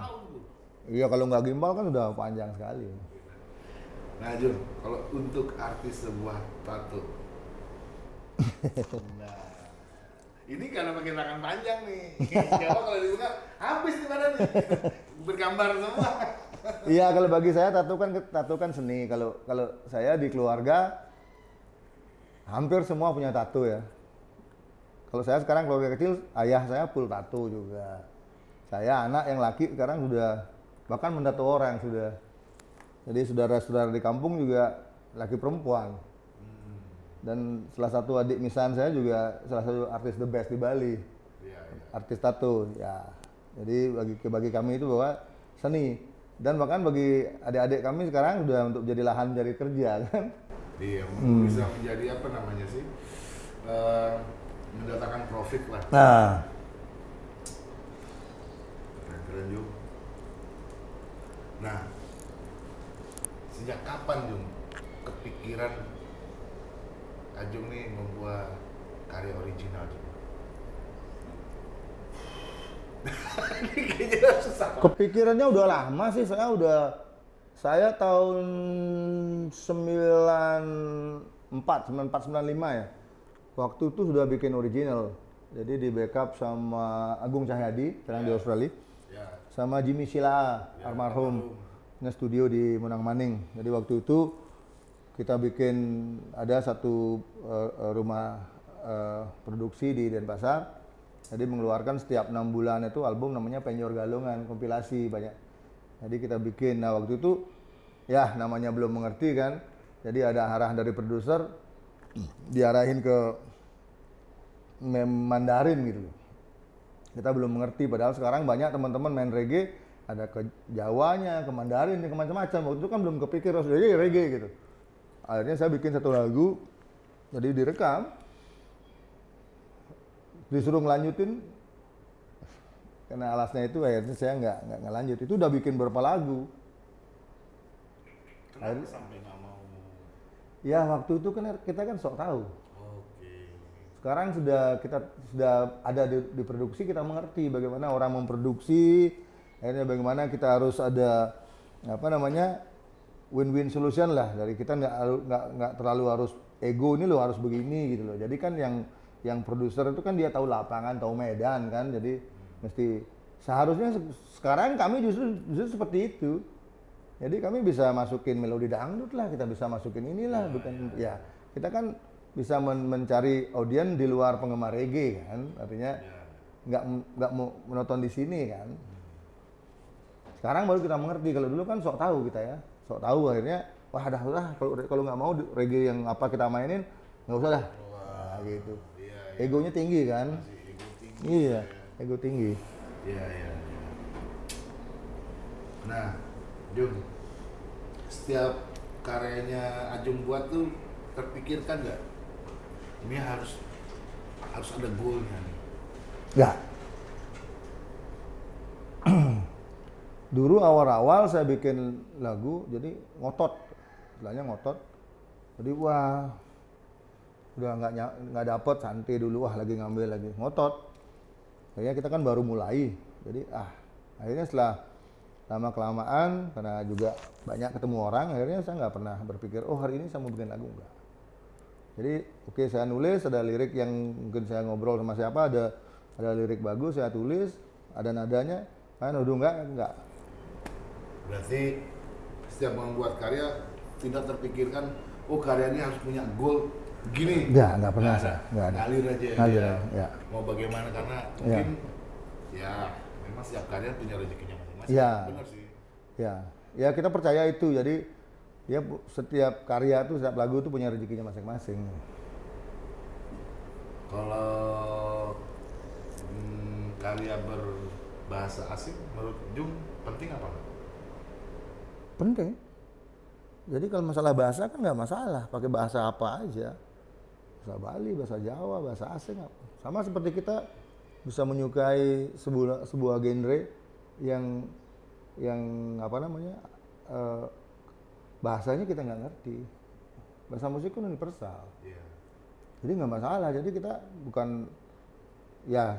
B: Iya kalau nggak gimbal kan sudah panjang sekali.
A: Nah Jun, kalau untuk artis sebuah tato. nah, ini karena pakai tangan panjang nih. Kalau kalau dibuka habis nih badan nih. Bergambar semua.
B: Iya kalau bagi saya tato kan tato kan seni. Kalau kalau saya di keluarga hampir semua punya tato ya. Kalau saya sekarang keluarga kecil, ayah saya full tato juga. Saya anak yang laki sekarang sudah bahkan mendato orang sudah. Jadi saudara-saudara di kampung juga laki perempuan. Dan salah satu adik misan saya juga salah satu artis the best di Bali
A: Iya, iya.
B: artis tato ya jadi bagi bagi kami itu bahwa seni dan bahkan bagi adik-adik kami sekarang sudah untuk jadi lahan dari kerja kan
A: Iya,
B: Hmm.
A: bisa menjadi apa namanya sih? Eh, mendatangkan profit lah.
B: nah
A: Keren-keren Jum. Nah, sejak kapan Jum kepikiran Ajung nih membuat karya original susah.
B: kepikirannya udah lama sih saya udah saya tahun 94 94 95 ya waktu itu sudah bikin original jadi di backup sama Agung Cahyadi sekarang di Australia
A: Ya,
B: sama Jimmy Sila
A: Ya,
B: almarhum
A: almarhum.
B: punya studio di Menang Maning. Jadi waktu itu kita bikin ada satu eh, rumah eh, produksi di Denpasar. Jadi mengeluarkan setiap enam bulan itu album namanya Penyor Galungan kompilasi banyak. Jadi kita bikin. Nah waktu itu ya namanya belum mengerti kan. Jadi ada arahan dari produser diarahin ke Mandarin gitu. Kita belum mengerti padahal sekarang banyak teman-teman main reggae ada ke Jawanya, ke Mandarin, ke macam-macam. Waktu itu kan belum kepikir harus reggae, reggae gitu. Akhirnya saya bikin satu lagu, jadi direkam, disuruh ngelanjutin, karena alasnya itu akhirnya saya nggak nggak ngelanjut. Itu udah bikin berapa lagu.
A: Kenapa sampai nggak mau?
B: Ya waktu itu kan kita kan sok tahu. Sekarang sudah kita sudah ada di, di produksi kita mengerti bagaimana orang memproduksi, akhirnya bagaimana kita harus ada apa namanya win-win solution lah dari kita nggak nggak nggak terlalu harus ego ini loh harus begini gitu loh. Jadi kan yang yang produser itu kan dia tahu lapangan, tahu medan kan, jadi mesti seharusnya se- sekarang kami justru justru seperti itu. Jadi kami bisa masukin melodi dangdut lah, kita bisa masukin inilah, bukan ya kita kan bisa men- mencari audien di luar penggemar reggae kan, artinya
A: Ya.
B: nggak nggak mau menonton di sini kan. Sekarang baru kita mengerti kalau dulu kan sok tahu kita ya, sok tahu akhirnya wah dah lah kalau kalau nggak mau reggae yang apa kita mainin nggak usah dah, nah, gitu.
A: Iya, iya.
B: Egonya tinggi kan,
A: Masih ego tinggi.
B: iya, ego tinggi.
A: Iya, iya. iya. Nah, Jung, setiap karyanya Ajung buat tuh terpikirkan nggak? Ini harus harus ada goalnya nih.
B: Nggak. Dulu awal-awal saya bikin lagu, jadi ngotot, istilahnya ngotot. Jadi wah, udah nggak nggak dapet santai dulu, wah lagi ngambil lagi ngotot. Kayaknya kita kan baru mulai, jadi ah akhirnya setelah lama kelamaan karena juga banyak ketemu orang, akhirnya saya nggak pernah berpikir oh hari ini saya mau bikin lagu enggak. Jadi oke saya nulis ada lirik yang mungkin saya ngobrol sama siapa ada ada lirik bagus saya tulis ada nadanya kan udah enggak enggak
A: Berarti setiap membuat karya tidak terpikirkan, oh karya ini harus punya goal gini.
B: enggak enggak pernah
A: Nggak
B: saya enggak ada
A: Ngalir aja.
B: Ngalir
A: dia.
B: aja, ya.
A: Mau bagaimana karena mungkin ya memang setiap karya punya rezekinya masing-masing.
B: Ya.
A: Benar sih.
B: ya ya kita percaya itu jadi ya setiap karya tuh setiap lagu tuh punya rezekinya masing-masing
A: Kalau hmm, karya berbahasa asing menurut Jung penting apa nggak?
B: Penting. Jadi kalau masalah bahasa kan nggak masalah pakai bahasa apa aja. Bahasa Bali bahasa Jawa bahasa asing apa. sama seperti kita bisa menyukai sebuah sebuah genre yang yang apa namanya eh, bahasanya kita nggak ngerti. Bahasa musik kan universal.
A: Iya.
B: jadi nggak masalah. Jadi kita bukan ya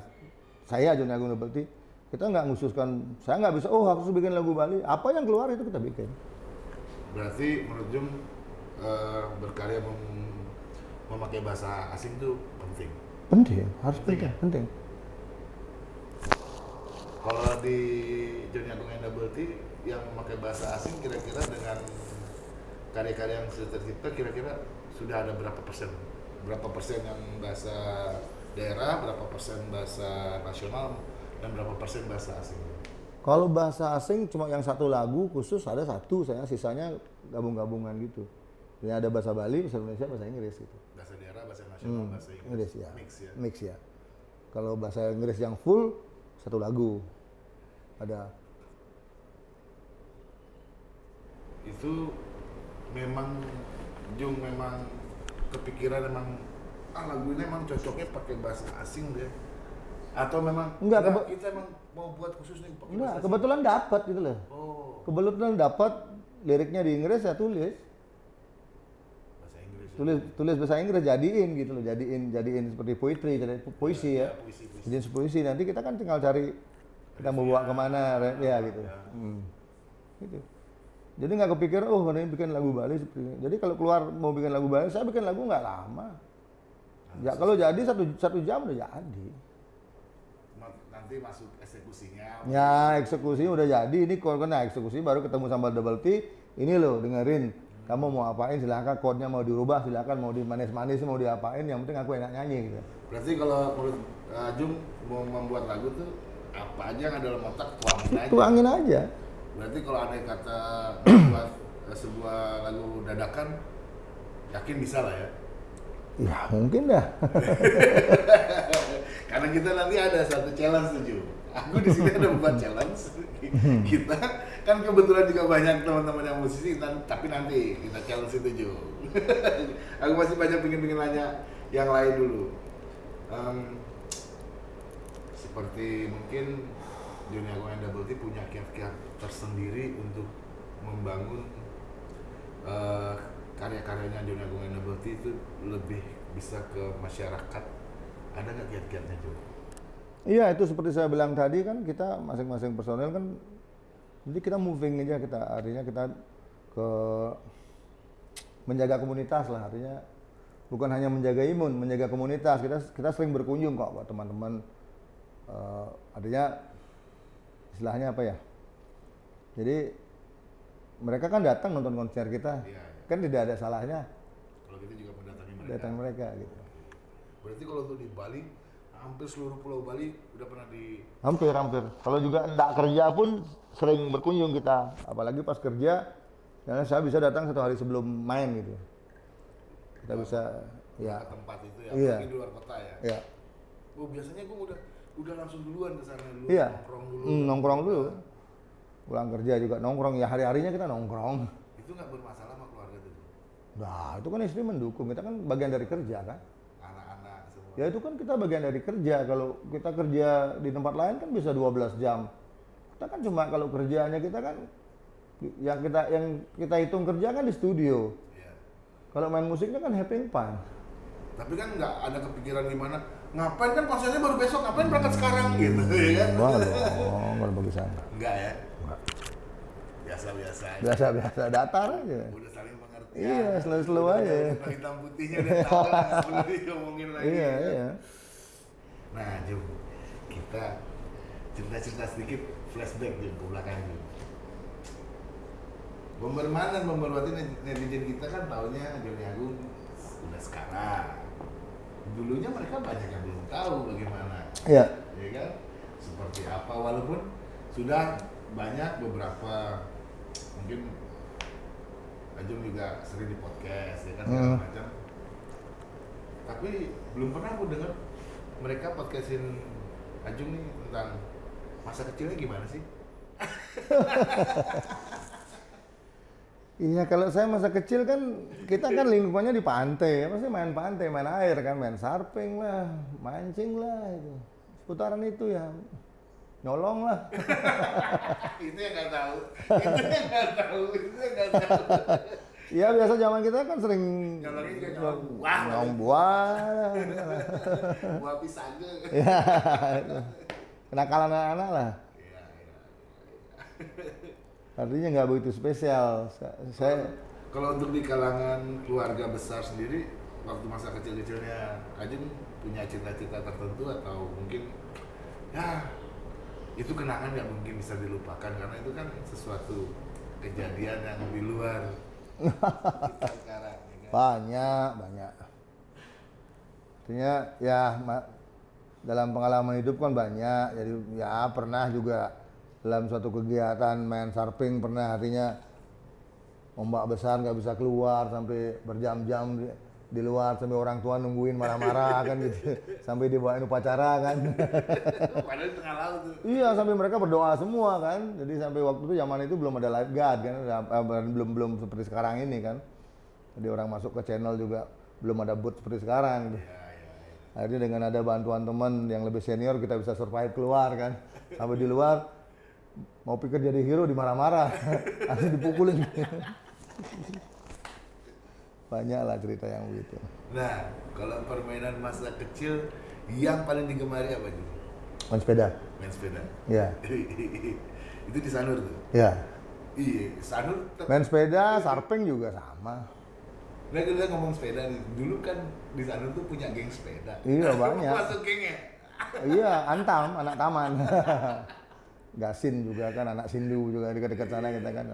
B: saya Joni Agung Nobelty kita nggak ngususkan saya nggak bisa oh harus bikin lagu Bali. Apa yang keluar itu kita bikin.
A: Berarti menurut Jung eh, berkarya mem- memakai bahasa asing itu penting.
B: penting harus
A: Penting
B: penting penting.
A: Kalau di Johnny Agung and Double T yang memakai bahasa asing kira-kira dengan karya-karya yang sudah tercipta kira-kira sudah ada berapa persen? Berapa persen yang bahasa daerah, berapa persen bahasa nasional, dan berapa persen bahasa asing?
B: kalau bahasa asing cuma yang satu lagu khusus ada satu saya sisanya gabung-gabungan gitu. Jadi ada bahasa Bali bahasa Indonesia bahasa Inggris gitu.
A: Bahasa daerah, bahasa nasional, bahasa Inggris,
B: Inggris ya.
A: Mix ya.
B: mix ya. Kalau bahasa Inggris yang full satu lagu. Ada.
A: Itu memang Jung memang kepikiran memang ah lagu ini emang cocoknya pakai bahasa asing deh atau memang
B: Enggak,
A: kita emang mau buat khusus nih
B: enggak kebetulan dapat gitu loh.
A: Oh.
B: Kebetulan dapat liriknya di Inggris saya tulis.
A: Bahasa Inggris. Ya.
B: tulis tulis bahasa Inggris jadiin gitu loh jadiin jadiin seperti poetry jadi pu- puisi ya,
A: puisi puisi.
B: Jadiin puisi nanti kita kan tinggal cari kita mau bawa ke mana re- ya gitu.
A: Ya.
B: Hmm. gitu. Jadi nggak kepikir oh ini bikin lagu Bali seperti ini. Jadi kalau keluar mau bikin lagu Bali saya bikin lagu nggak lama. Ya kalau jadi satu satu jam udah jadi
A: nanti masuk eksekusinya.
B: Ya eksekusi udah jadi. Ini kalau kena eksekusi baru ketemu sama double T ini loh dengerin. Kamu mau apain silahkan chordnya mau dirubah silahkan mau dimanis-manis mau diapain yang penting aku enak nyanyi gitu.
A: Berarti kalau menurut uh, Jung mau membuat lagu tuh apa aja yang ada dalam otak tuangin aja.
B: Tuangin aja.
A: Berarti kalau ada kata membuat uh, sebuah lagu dadakan yakin bisa lah ya
B: Ya mungkin dah.
A: Karena kita nanti ada satu challenge tuh Ju. Aku di sini ada beban challenge. kita kan kebetulan juga banyak teman-teman yang musisi, tapi nanti kita challenge itu Ju. Aku masih banyak pingin-pingin nanya yang lain dulu. Em, seperti mungkin dunia Goyang Double T punya kiat-kiat tersendiri untuk membangun eh, karya-karyanya dunia Goyang Double T itu lebih bisa ke masyarakat. Ada nggak kiat-kiatnya juga?
B: Iya itu seperti saya bilang tadi kan kita masing-masing personel kan jadi kita moving aja kita artinya kita ke menjaga komunitas lah artinya bukan hanya menjaga imun menjaga komunitas kita kita sering berkunjung kok buat teman-teman Eh, artinya istilahnya apa ya jadi mereka kan datang nonton konser kita
A: Iya, iya.
B: Kan tidak ada salahnya
A: Kalau kita juga mendatangi mereka.
B: datang mereka gitu
A: Berarti kalau untuk di Bali, hampir seluruh pulau Bali udah pernah di
B: Hampir, hampir. Kalau juga tidak kerja pun sering berkunjung kita. Apalagi pas kerja, karena saya bisa datang satu hari sebelum main gitu. Kita bisa, ya,
A: tempat itu ya,
B: Iya.
A: di luar kota ya.
B: ya,
A: Oh biasanya gue udah udah langsung duluan ke sana dulu,
B: iya.
A: nongkrong dulu.
B: Hmm, nongkrong dulu. Pulang kerja juga nongkrong. Ya hari-harinya kita nongkrong.
A: Itu nggak bermasalah tuh,
B: Nah, itu kan istri mendukung. Kita kan bagian dari kerja kan.
A: anak-anak semua.
B: Ya itu kan kita bagian dari kerja. Kalau kita kerja di tempat lain kan bisa 12 jam. Kita kan cuma kalau kerjaannya kita kan yang kita yang kita hitung kerja kan di studio.
A: Iya.
B: Kalau main musiknya kan having fun.
A: Tapi kan nggak ada kepikiran gimana, ngapain kan konsernya baru besok, ngapain berangkat sekarang gitu, ya kan?
B: Enggak dong, kalau bagi saya enggak.
A: Enggak ya? Biasa-biasa aja.
B: Biasa-biasa datar aja.
A: Udah pengertian.
B: Iya, slow-slow aja.
A: Udah Hitam putihnya udah tahu lah, diomongin lagi.
B: Iya, iya.
A: Nah, Jum, kita cerita-cerita sedikit flashback Jum ke belakang Jum. Bomberman dan Bomberwati net- netizen kita kan taunya Joni Agung udah sekarang. Dulunya mereka banyak yang belum tahu bagaimana,
B: Iya.
A: ya kan? Seperti apa walaupun sudah banyak beberapa mungkin Ajung juga sering di podcast ya kan segala
B: Hmm.
A: macam. Tapi belum pernah aku dengar mereka podcastin Ajung nih tentang masa kecilnya gimana sih?
B: Iya, kalau saya masa kecil kan kita kan lingkungannya di pantai, pasti main pantai, main air kan, main sarping lah, mancing lah itu. Seputaran itu ya. Nyolong lah.
A: itu yang nggak tahu, itu yang nggak tahu, itu yang nggak tahu.
B: Iya biasa zaman kita kan sering
A: Nyolongnya juga nyolong buah.
B: nyolong buah.
A: Buah pisangnya.
B: Iya. Kenakalan anak-anak lah.
A: Iya, iya.
B: Artinya nggak begitu spesial. Sa- Saya
A: Kalau untuk di kalangan keluarga besar sendiri, waktu masa kecil-kecilnya Ajeng punya cita-cita tertentu atau mungkin ya itu kenangan nggak mungkin bisa dilupakan karena itu kan sesuatu kejadian yang di luar
B: banyak banyak. Artinya ya dalam pengalaman hidup kan banyak. Jadi ya pernah juga dalam suatu kegiatan main sarping pernah artinya ombak besar nggak bisa keluar sampai berjam-jam di, luar sampai orang tua nungguin marah-marah kan gitu sampai dibawain upacara kan
A: Padahal di tengah laut tuh.
B: Iya sampai mereka berdoa semua kan. Jadi sampai waktu itu zaman itu belum ada lifeguard kan, Eh, belum belum seperti sekarang ini kan. Jadi orang masuk ke channel juga belum ada boot seperti sekarang. Gitu.
A: Ya, ya, ya.
B: Akhirnya dengan ada bantuan teman yang lebih senior kita bisa survive keluar kan. Sampai di luar mau pikir jadi hero dimarah-marah, asli dipukulin. Banyak lah cerita yang begitu.
A: Nah, kalau permainan masa kecil yang paling digemari apa sih?
B: Main sepeda.
A: Main sepeda.
B: Ya,
A: itu di Sanur tuh.
B: ya.
A: Iya, Sanur.
B: Main sepeda, sarping juga sama.
A: Nah, kita ngomong sepeda nih. Dulu kan di Sanur tuh punya geng sepeda.
B: Iya, banyak.
A: Masuk gengnya.
B: iya, Antam, anak taman. Gasin juga kan, anak Sindu juga dekat-dekat sana kita kan.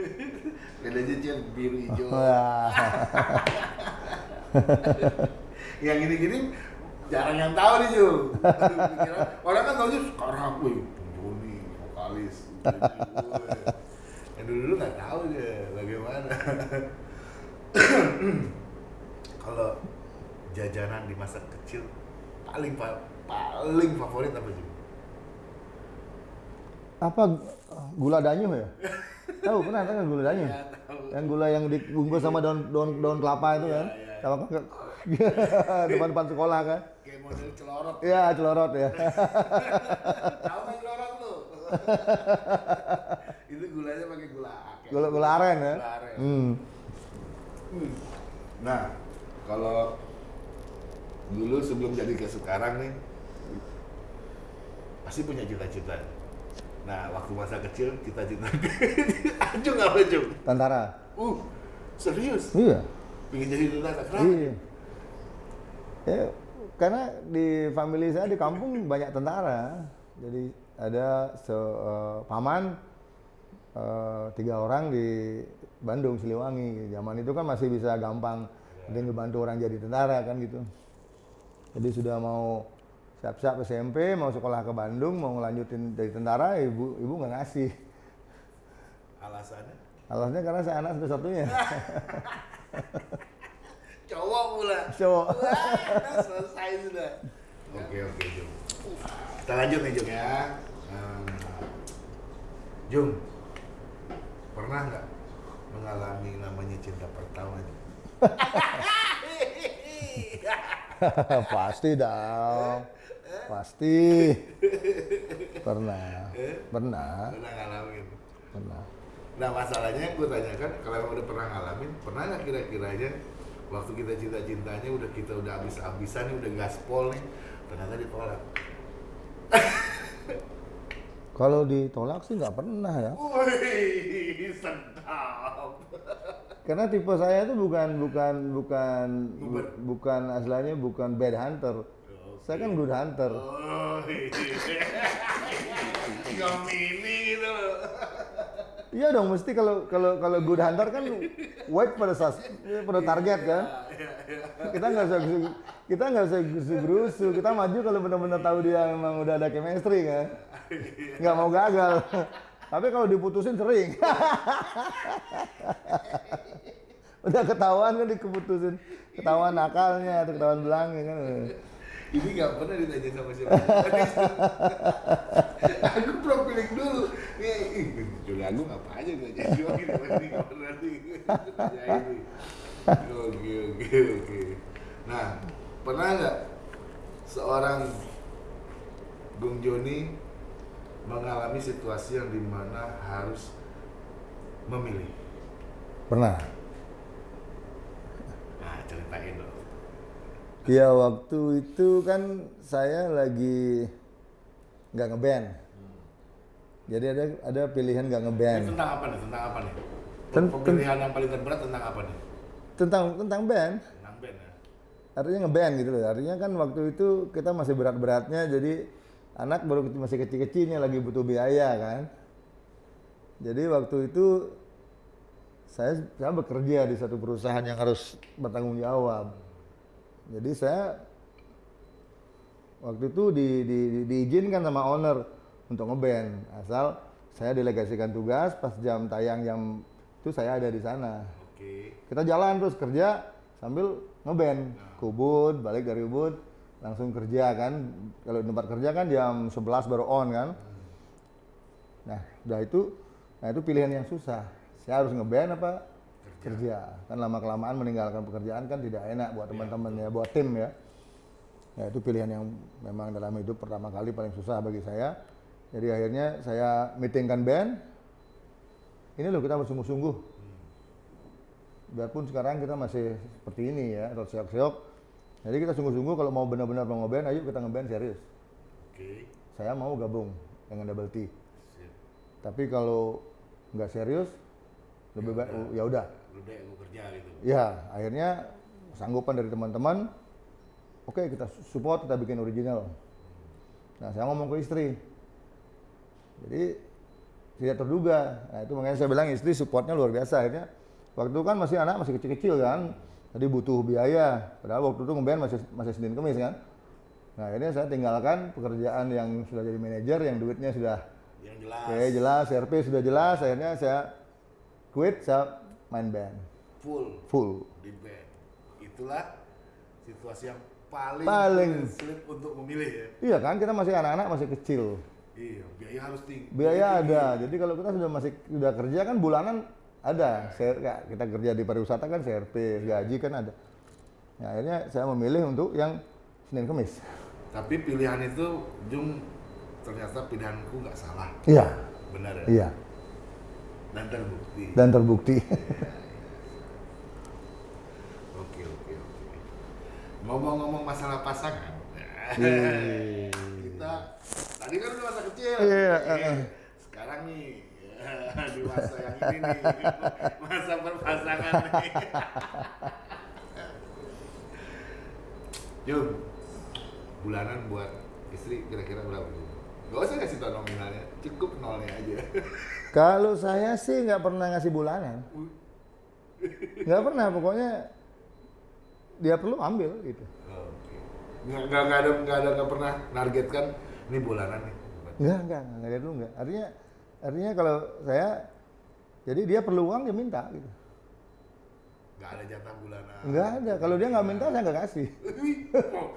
A: Sepedanya cil biru hijau.
B: Wah,
A: yang gini-gini jarang yang tahu nih Ju. Pikiran- Orang kan tahu sekarang, wih, Joni, vokalis. Yang dulu dulu nggak tahu ya bagaimana. Kalau jajanan di masa kecil paling pa- paling favorit apa sih?
B: Apa gula danyo ya? tahu pernah nggak gula danyo?
A: Ya.
B: Yang gula yang dibungkus sama daun daun daun kelapa itu kan?
A: iya.
B: Sama depan-depan sekolah kan?
A: Kayak model celorot.
B: Iya, celorot ya.
A: Tahu kan celorot lu? Itu gulanya pakai gula ake.
B: Gula gula aren ya.
A: Gula aren.
B: Hmm.
A: Hmm. Nah, kalau dulu sebelum jadi ke sekarang nih, pasti punya cita-cita. Nah, waktu masa kecil cita-cita Ajung apa Jung?
B: Tentara.
A: Uh, serius?
B: Iya.
A: Pengen jadi tentara? Kenapa?
B: Iya. Ya, karena di family saya di kampung banyak tentara. Jadi ada se eh, paman eh, tiga orang di Bandung Siliwangi. Zaman itu kan masih bisa gampang, ada ngebantu orang jadi tentara kan gitu. Jadi sudah mau siap-siap SMP, mau sekolah ke Bandung, mau ngelanjutin dari tentara, ibu ibu nggak ngasih.
A: Alasannya?
B: Alasannya karena saya anak satu-satunya.
A: Cowok pula.
B: Cowok.
A: Wah, selesai sudah. Oke oke Jung. Kita lanjut nih Jung ya. Hmm. Jung, pernah nggak mengalami namanya cinta pertama? Jung?
B: Pasti dong. Pasti. Pernah. Pernah.
A: Pernah ngalamin?
B: Pernah.
A: Nah masalahnya yang gue tanyakan, kalau emang udah pernah ngalamin, pernah nggak kira-kiranya waktu kita cinta-cintanya udah kita udah habis-habisan nih, udah gaspol nih, ternyata ditolak.
B: Kalau ditolak sih nggak pernah ya.
A: Wih, sedap.
B: Karena tipe saya itu bukan bukan bukan
A: Bukan.
B: bukan aslinya bukan bad hunter. Saya kan good hunter.
A: Oh, Ngemini gitu.
B: Iya dong, mesti kalau kalau kalau good hunter kan wait pada sas, pada target kan. Kita nggak usah kita nggak usah gerusu kita maju kalau benar-benar tahu dia memang udah ada chemistry kan. Nggak mau gagal. Tapi kalau diputusin sering. udah ketahuan kan dikeputusin, ketahuan nakalnya, atau ketahuan belangnya kan.
A: Ini nggak pernah ditanya sama siapa. aku profiling dulu. Nih, ih, Juli Agung apa aja gue jadi nih. Tanyain nih. Oke, oke, oke. Nah, pernah nggak seorang Bung Joni mengalami situasi yang di mana harus memilih?
B: Pernah.
A: Nah, ceritain dong.
B: Ya waktu itu kan saya lagi nggak ngeband. Jadi ada ada pilihan nggak
A: Ini
B: ngeband
A: tentang apa nih? Tentang apa nih?
B: Ten-
A: Pemilihan yang paling terberat tentang apa nih?
B: tentang tentang band.
A: Tentang band ya?
B: Artinya ngeband gitu loh. Artinya kan waktu itu kita masih berat-beratnya jadi anak baru masih kecil-kecilnya lagi butuh biaya kan. Jadi waktu itu saya saya bekerja di satu perusahaan yang harus bertanggung jawab. Jadi saya waktu itu di, di, di- diizinkan sama owner untuk ngeband asal saya delegasikan tugas pas jam tayang jam itu saya ada di sana.
A: Oke.
B: kita jalan terus kerja sambil ngeband. Ke Ubud balik dari Ubud langsung kerja kan. Kalau di tempat kerja kan jam 11 baru on kan. Nah udah itu nah itu pilihan yang susah. Saya harus ngeband apa kerja, kan lama kelamaan meninggalkan pekerjaan kan tidak enak buat teman-teman ya buat tim ya. Ya itu pilihan yang memang dalam hidup pertama kali paling susah bagi saya. Jadi akhirnya saya meetingkan band. Ini loh kita bersungguh-sungguh. Biarpun sekarang kita masih seperti ini ya atau seok-seok. Jadi kita sungguh-sungguh kalau mau benar-benar mau ngeband ayo kita ngeband serius.
A: Oke.
B: saya mau gabung dengan Double T.
A: Sip.
B: tapi kalau nggak serius lebih baik ya udah
A: Lu deh kerja gitu.
B: ya akhirnya sanggupan dari teman-teman oke kita support kita bikin original. Nah saya ngomong ke istri. Jadi tidak terduga. Nah itu makanya saya bilang istri supportnya luar biasa. Akhirnya waktu itu kan masih anak masih kecil-kecil kan. Jadi butuh biaya. Padahal waktu itu ngeband masih masih senin kemis kan. Nah akhirnya saya tinggalkan pekerjaan yang sudah jadi manajer yang duitnya sudah
A: Yang jelas.
B: oke jelas RP sudah jelas. Akhirnya saya quit saya main band
A: Full
B: full
A: di band. Itulah situasi yang paling,
B: Paling.
A: sulit untuk memilih ya.
B: Iya kan kita masih anak-anak masih kecil.
A: Iya, biaya harus tinggi.
B: Biaya ada. Jadi kalau kita sudah masih sudah kerja kan bulanan ada. Share- ya, kita kerja di pariwisata kan CRP, gaji kan ada. Nah, akhirnya saya memilih untuk yang Senin Kemis.
A: Tapi pilihan itu Jung ternyata pilihanku nggak salah.
B: Iya.
A: Benar ya?
B: Iya.
A: Dan terbukti.
B: Dan terbukti.
A: Oke, oke, oke. Ngomong-ngomong masalah pasangan.
B: Iya.
A: kita tadi kan udah masa kecil.
B: Iya,
A: Nih,
B: eh.
A: Sekarang nih di masa yang ini nih, masa berpasangan nih. Jum, bulanan buat istri kira-kira berapa? Gak usah kasih tau nominalnya, cukup nolnya aja.
B: Kalau saya sih nggak pernah ngasih bulanan. Nggak pernah, pokoknya dia perlu ambil gitu.
A: Oke. Nggak, nggak, nggak ada, nggak ada, nggak pernah nargetkan ini bulanan nih.
B: Enggak, enggak, enggak, enggak, dulu enggak. Artinya, artinya kalau saya, jadi dia perlu uang dia minta gitu.
A: Nggak ada jatah bulanan.
B: Enggak ada, kalau dia nggak minta saya nggak kasih.
A: oh,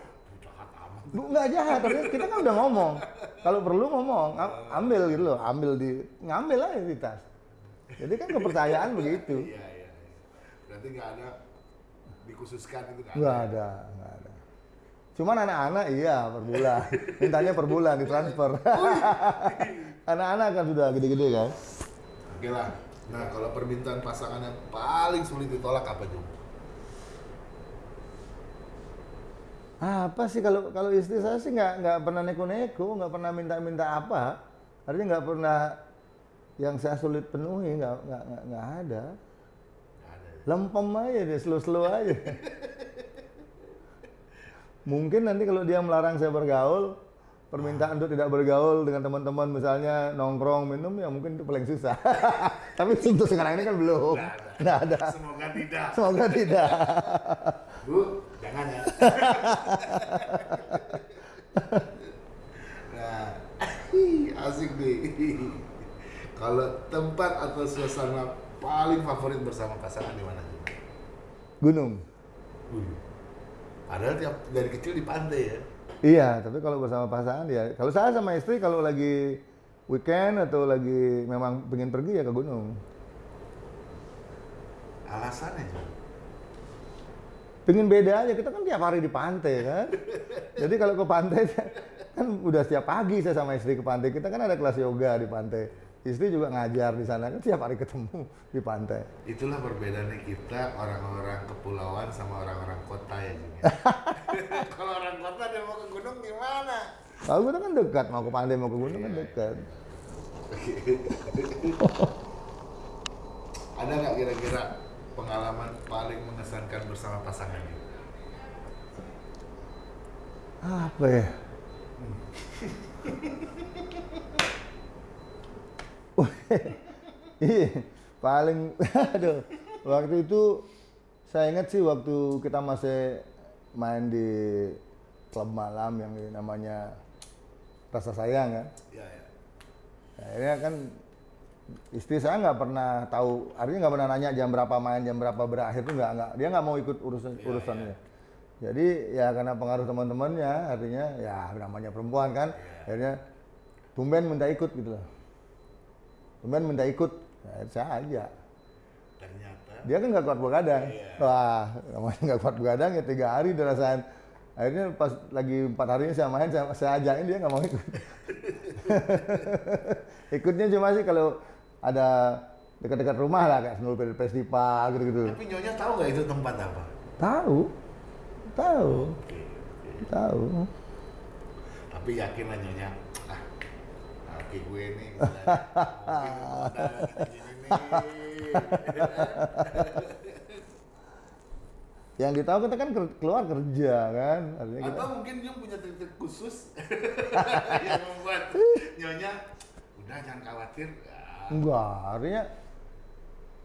A: jahat amat.
B: Bu, nggak jahat, tapi kita kan udah ngomong. Kalau perlu ngomong, am- ambil gitu loh, ambil di, ngambil aja di tas. Jadi kan kepercayaan begitu.
A: Iya, iya, iya. Berarti nggak ada dikhususkan itu nggak
B: Nggak ada, nggak ada. Cuman anak-anak iya per bulan, mintanya per bulan ditransfer. anak-anak kan sudah gede-gede kan.
A: Oke lah. Nah, kalau permintaan pasangan yang paling sulit ditolak apa, Jum?
B: Apa sih kalau kalau istri saya sih nggak nggak pernah neko-neko, nggak pernah minta-minta apa. Artinya nggak pernah yang saya sulit penuhi, nggak nggak nggak ada. Lempem aja deh, slow-slow aja. Mungkin nanti kalau dia melarang saya bergaul, permintaan untuk tidak bergaul dengan teman-teman misalnya nongkrong minum ya mungkin itu paling susah. Tapi untuk sekarang ini kan belum.
A: Nggak ada.
B: Nggak ada.
A: Semoga tidak.
B: Semoga tidak.
A: Bu. Nah, asik nih. Kalau tempat atau suasana paling favorit bersama pasangan di mana?
B: Gunung.
A: Wih. Padahal tiap dari kecil di pantai ya.
B: Iya, tapi kalau bersama pasangan ya, kalau saya sama istri kalau lagi weekend atau lagi memang pengen pergi ya ke gunung.
A: Alasannya?
B: Pengen beda aja, kita kan tiap hari di pantai kan. Jadi kalau ke pantai kan udah setiap pagi saya sama istri ke pantai. Kita kan ada kelas yoga di pantai. Istri juga ngajar di sana kan tiap hari ketemu di pantai.
A: Itulah perbedaannya kita orang-orang kepulauan sama orang-orang kota ya ya. Kalau orang kota dia mau ke gunung gimana?
B: Kalau kita kan dekat, mau ke pantai mau ke gunung kan dekat.
A: Ada nggak kira-kira pengalaman paling mengesankan bersama pasangannya?
B: Apa ya? Iya, paling aduh. Waktu itu saya ingat sih waktu kita masih main di klub malam yang namanya Rasa Sayang kan.
A: Ya, ya.
B: Akhirnya kan istri saya nggak pernah tahu, artinya nggak pernah nanya jam berapa main, jam berapa berakhir tuh nggak nggak dia nggak mau ikut urusan urusannya. Jadi ya karena pengaruh teman-temannya, artinya ya namanya perempuan kan, akhirnya tumben minta ikut gitu loh. Tumben minta ikut, ya, saya aja.
A: Ternyata
B: Dia kan nggak kuat begadang. Wah, namanya nggak kuat begadang ya tiga hari udah rasain. Akhirnya pas lagi empat hari ini saya main, saya, saya ajakin dia nggak mau ikut. Ikutnya cuma sih kalau ada dekat-dekat rumah lah kayak Senul Festival gitu-gitu.
A: Tapi Nyonya tahu nggak itu tempat apa?
B: Tahu, tahu,
A: Oke, oke.
B: tahu.
A: Tapi yakin lah Nyonya. Ah, oke gue nih.
B: Yang ditahu kita kan keluar kerja kan, artinya kita
A: Atau mungkin Jung punya trik-trik khusus yang membuat Nyonya udah jangan khawatir.
B: Enggak, artinya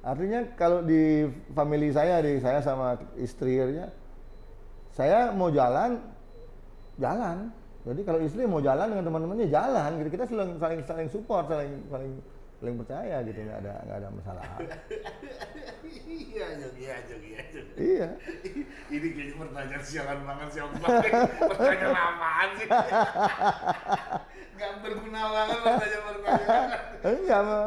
B: artinya kalau di family saya, di saya sama istri artinya saya mau jalan jalan. Jadi kalau istri mau jalan dengan teman-temannya jalan gitu. Kita saling saling support, saling saling saling percaya gitu nggak ada nggak ada masalah.
A: Iya Jog iya Jog iya Jog
B: iya.
A: Ini kayaknya pertanyaan sialan banget Bang. pertanyaan apaan sih? Nggak berguna banget pertanyaan-pertanyaan
B: enggak emang,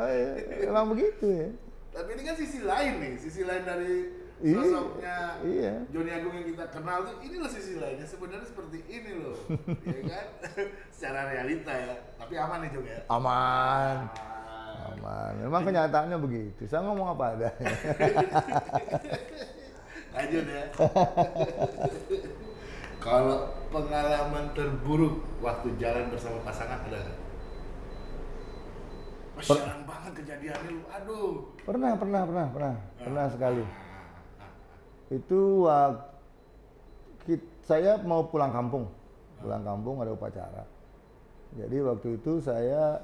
B: emang begitu ya.
A: Tapi ini kan sisi lain nih sisi lain dari
B: Iya,
A: sosoknya
B: iya.
A: Joni Agung yang kita kenal tuh ini loh sisi lainnya. Sebenarnya seperti ini loh. Ya kan? Secara realita ya. Tapi aman nih Jong ya
B: aman.
A: Aman.
B: Aman. Memang kenyataannya begitu. Saya ngomong apa adanya
A: lanjut ya. Kalau pengalaman terburuk waktu jalan bersama pasangan ada nggak? Sialan banget kejadiannya. Lu, aduh.
B: pernah pernah pernah pernah. Pernah sekali. Itu waktu saya mau pulang kampung. Pulang kampung ada upacara. Jadi waktu itu saya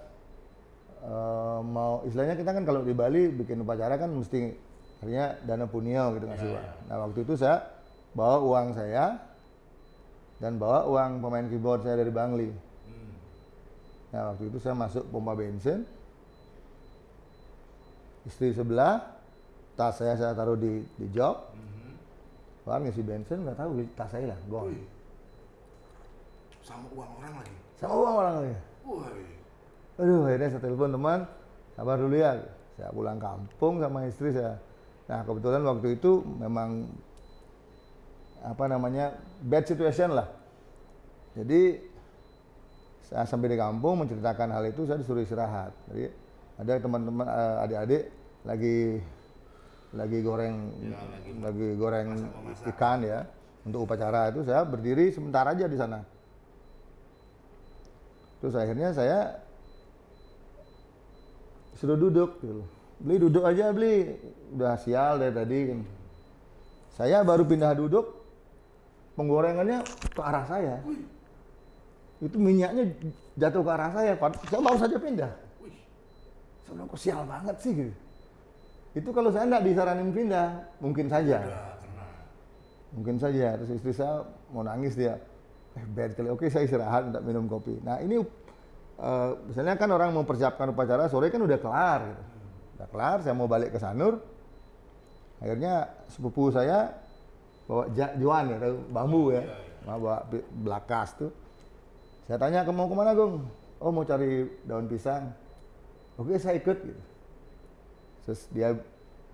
B: eh, mau istilahnya kita kan kalau di Bali bikin upacara kan mesti artinya dana punio gitu ngasih uang. Nah waktu itu saya bawa uang saya dan bawa uang pemain keyboard saya dari Bangli.
A: Hmm.
B: Nah waktu itu saya masuk pompa bensin, istri sebelah, tas saya saya taruh di di jok,
A: Mhm.
B: keluar ngisi bensin nggak tahu tas saya lah.
A: Wih. Sama uang orang lagi.
B: Sama uang orang lagi.
A: Woi.
B: Aduh, akhirnya saya telepon teman, sabar dulu ya. Saya pulang kampung sama istri saya. Nah, kebetulan waktu itu memang apa namanya bad situation lah. Jadi saya sampai di kampung menceritakan hal itu saya disuruh istirahat. Jadi ada teman-teman eh, adik-adik lagi lagi goreng
A: Ya, lagi
B: lagi goreng
A: masak-memasak.
B: ikan ya untuk upacara itu saya berdiri sebentar aja di sana. Terus akhirnya saya suruh duduk gitu. Beli duduk aja beli. Udah sial dari tadi kan. Saya baru pindah duduk penggorengannya ke arah saya.
A: Wih.
B: Itu minyaknya jatuh ke arah saya. Saya baru saja pindah. Saya bilang kok sial banget sih gitu. Itu kalau saya nggak disaranin pindah, mungkin saja. Mungkin saja. Terus istri saya mau nangis dia. Eh bad kali. Oke saya istirahat untuk minum kopi. Nah ini eh, misalnya kan orang mempersiapkan upacara sore kan udah kelar. Gitu. Udah kelar. Saya mau balik ke Sanur. Akhirnya sepupu saya bawa ja- juan ya, tahu bambu ya, Nah, bawa pi- belakas tuh. Saya tanya ke mau ke mana Gung? Oh mau cari daun pisang. Oke saya ikut. Gitu. Terus dia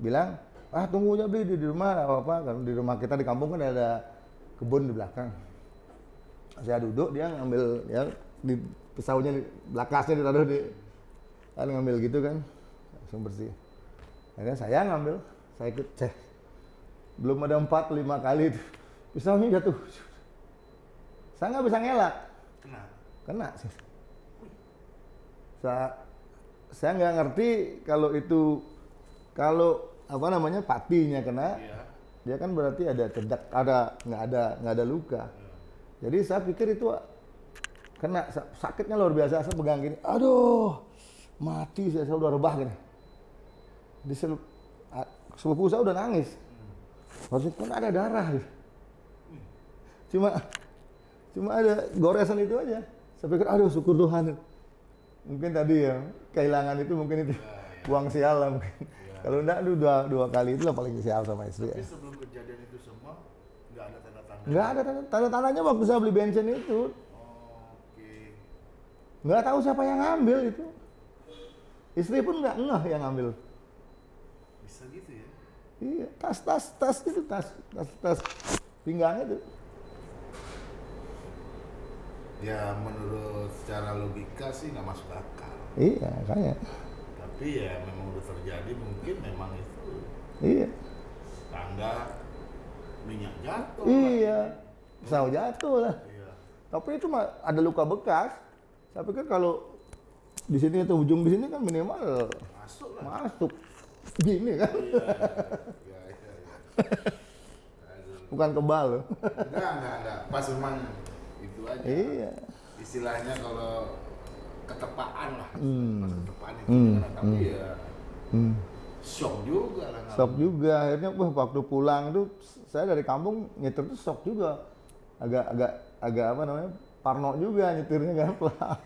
B: bilang, ah tunggu aja beli di, di rumah nggak apa-apa. Kalau di rumah kita di kampung kan ada kebun di belakang. Saya duduk, dia ngambil ya di pisaunya, di, belakasnya ditaruh di kan ngambil gitu kan, langsung bersih. Akhirnya saya ngambil, saya ikut cek. Belum ada empat lima kali itu. pisaunya jatuh. Saya nggak bisa ngelak,
A: Kena.
B: kena sih. Saya saya nggak ngerti kalau itu kalau apa namanya patinya kena,
A: Iya.
B: dia kan berarti ada cedak, ada nggak ada nggak ada luka. Jadi saya pikir itu kena sa- sakitnya luar biasa. Saya pegang gini, aduh mati saya, saya udah rebah gini. Di sepupu saya udah nangis. Maksudnya kan ada darah. gitu. Cuma cuma ada goresan itu aja. Saya pikir aduh syukur Tuhan. Mungkin tadi ya kehilangan itu mungkin itu buang sial lah mungkin. Kalau enggak dua, dua kali itu lah paling sial sama istri.
A: Tapi
B: Ya.
A: sebelum kejadian itu semua nggak ada tanda-tanda.
B: Nggak ada tanda, tanda tandanya waktu saya beli bensin itu. Nggak tahu siapa yang ngambil itu. Istri pun nggak ngeh yang ngambil.
A: Bisa gitu ya.
B: Iya, tas tas tas itu tas tas tas pinggang itu.
A: Ya menurut secara logika sih nggak masuk akal.
B: Iya, kayak.
A: Tapi ya memang udah terjadi mungkin memang itu
B: Iya.
A: tanda minyak jatuh.
B: Iya. Pisau jatuh lah.
A: Iya.
B: Tapi itu ada luka bekas. Saya pikir kalau di sini atau ujung di sini kan minimal
A: Masuk lah.
B: masuk gini kan,
A: Iya. Iya, iya, iya.
B: Bukan kebal loh.
A: Enggak, enggak, enggak. Pas memang itu aja.
B: iya.
A: Istilahnya kalau ketepaan lah.
B: Hmm.
A: Pas ketepaan itu
B: Hmm,
A: kan, tapi ya
B: Hmm.
A: shock juga lah.
B: Shock juga akhirnya wah waktu pulang tuh saya dari kampung nyetir tuh shock juga agak agak agak apa namanya Parno juga nyetirnya kan pelan.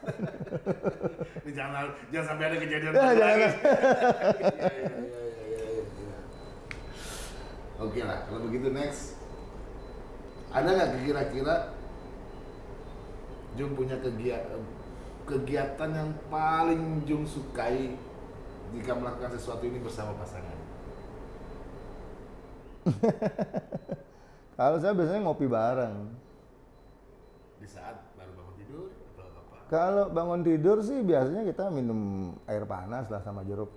A: Ini jangan jangan sampai ada kejadian
B: Ya, jangan.
A: Iya, iya, iya, iya, iya. Oke lah, kalau begitu next. Ada nggak kira-kira Jung punya kegiatan kegiatan yang paling Jung sukai jika melakukan sesuatu ini bersama pasangan?
B: Kalau saya biasanya ngopi bareng.
A: Di saat baru bangun tidur atau apa?
B: Kalau bangun tidur sih biasanya kita minum air panas lah sama jeruk.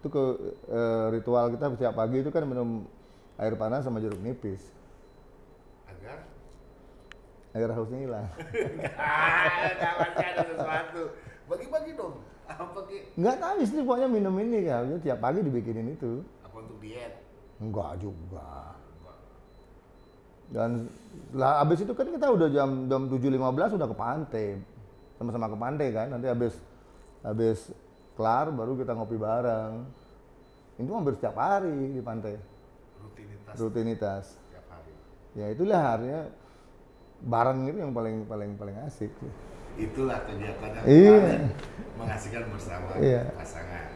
B: Itu ke eh, ritual kita setiap pagi itu kan minum air panas sama jeruk nipis
A: Agar
B: agar hausnya hilang.
A: ada sesuatu. Bagi-bagi dong. Apa ki?
B: Enggak tahu istri pokoknya minum ini ya, tiap pagi dibikinin itu.
A: Apa untuk diet?
B: Enggak juga. Dan lah abis itu kan kita udah jam jam 7.15 udah ke pantai. Sama-sama ke pantai kan. Nanti habis habis kelar baru kita ngopi bareng. Itu hampir setiap hari di pantai.
A: Rutinitas
B: Rutinitas.
A: tiap hari.
B: Ya itulah harinya bareng itu yang paling paling paling asik.
A: Itulah kegiatan yang
B: Iya.
A: paling mengasihkan bersama
B: Iya.
A: pasangan.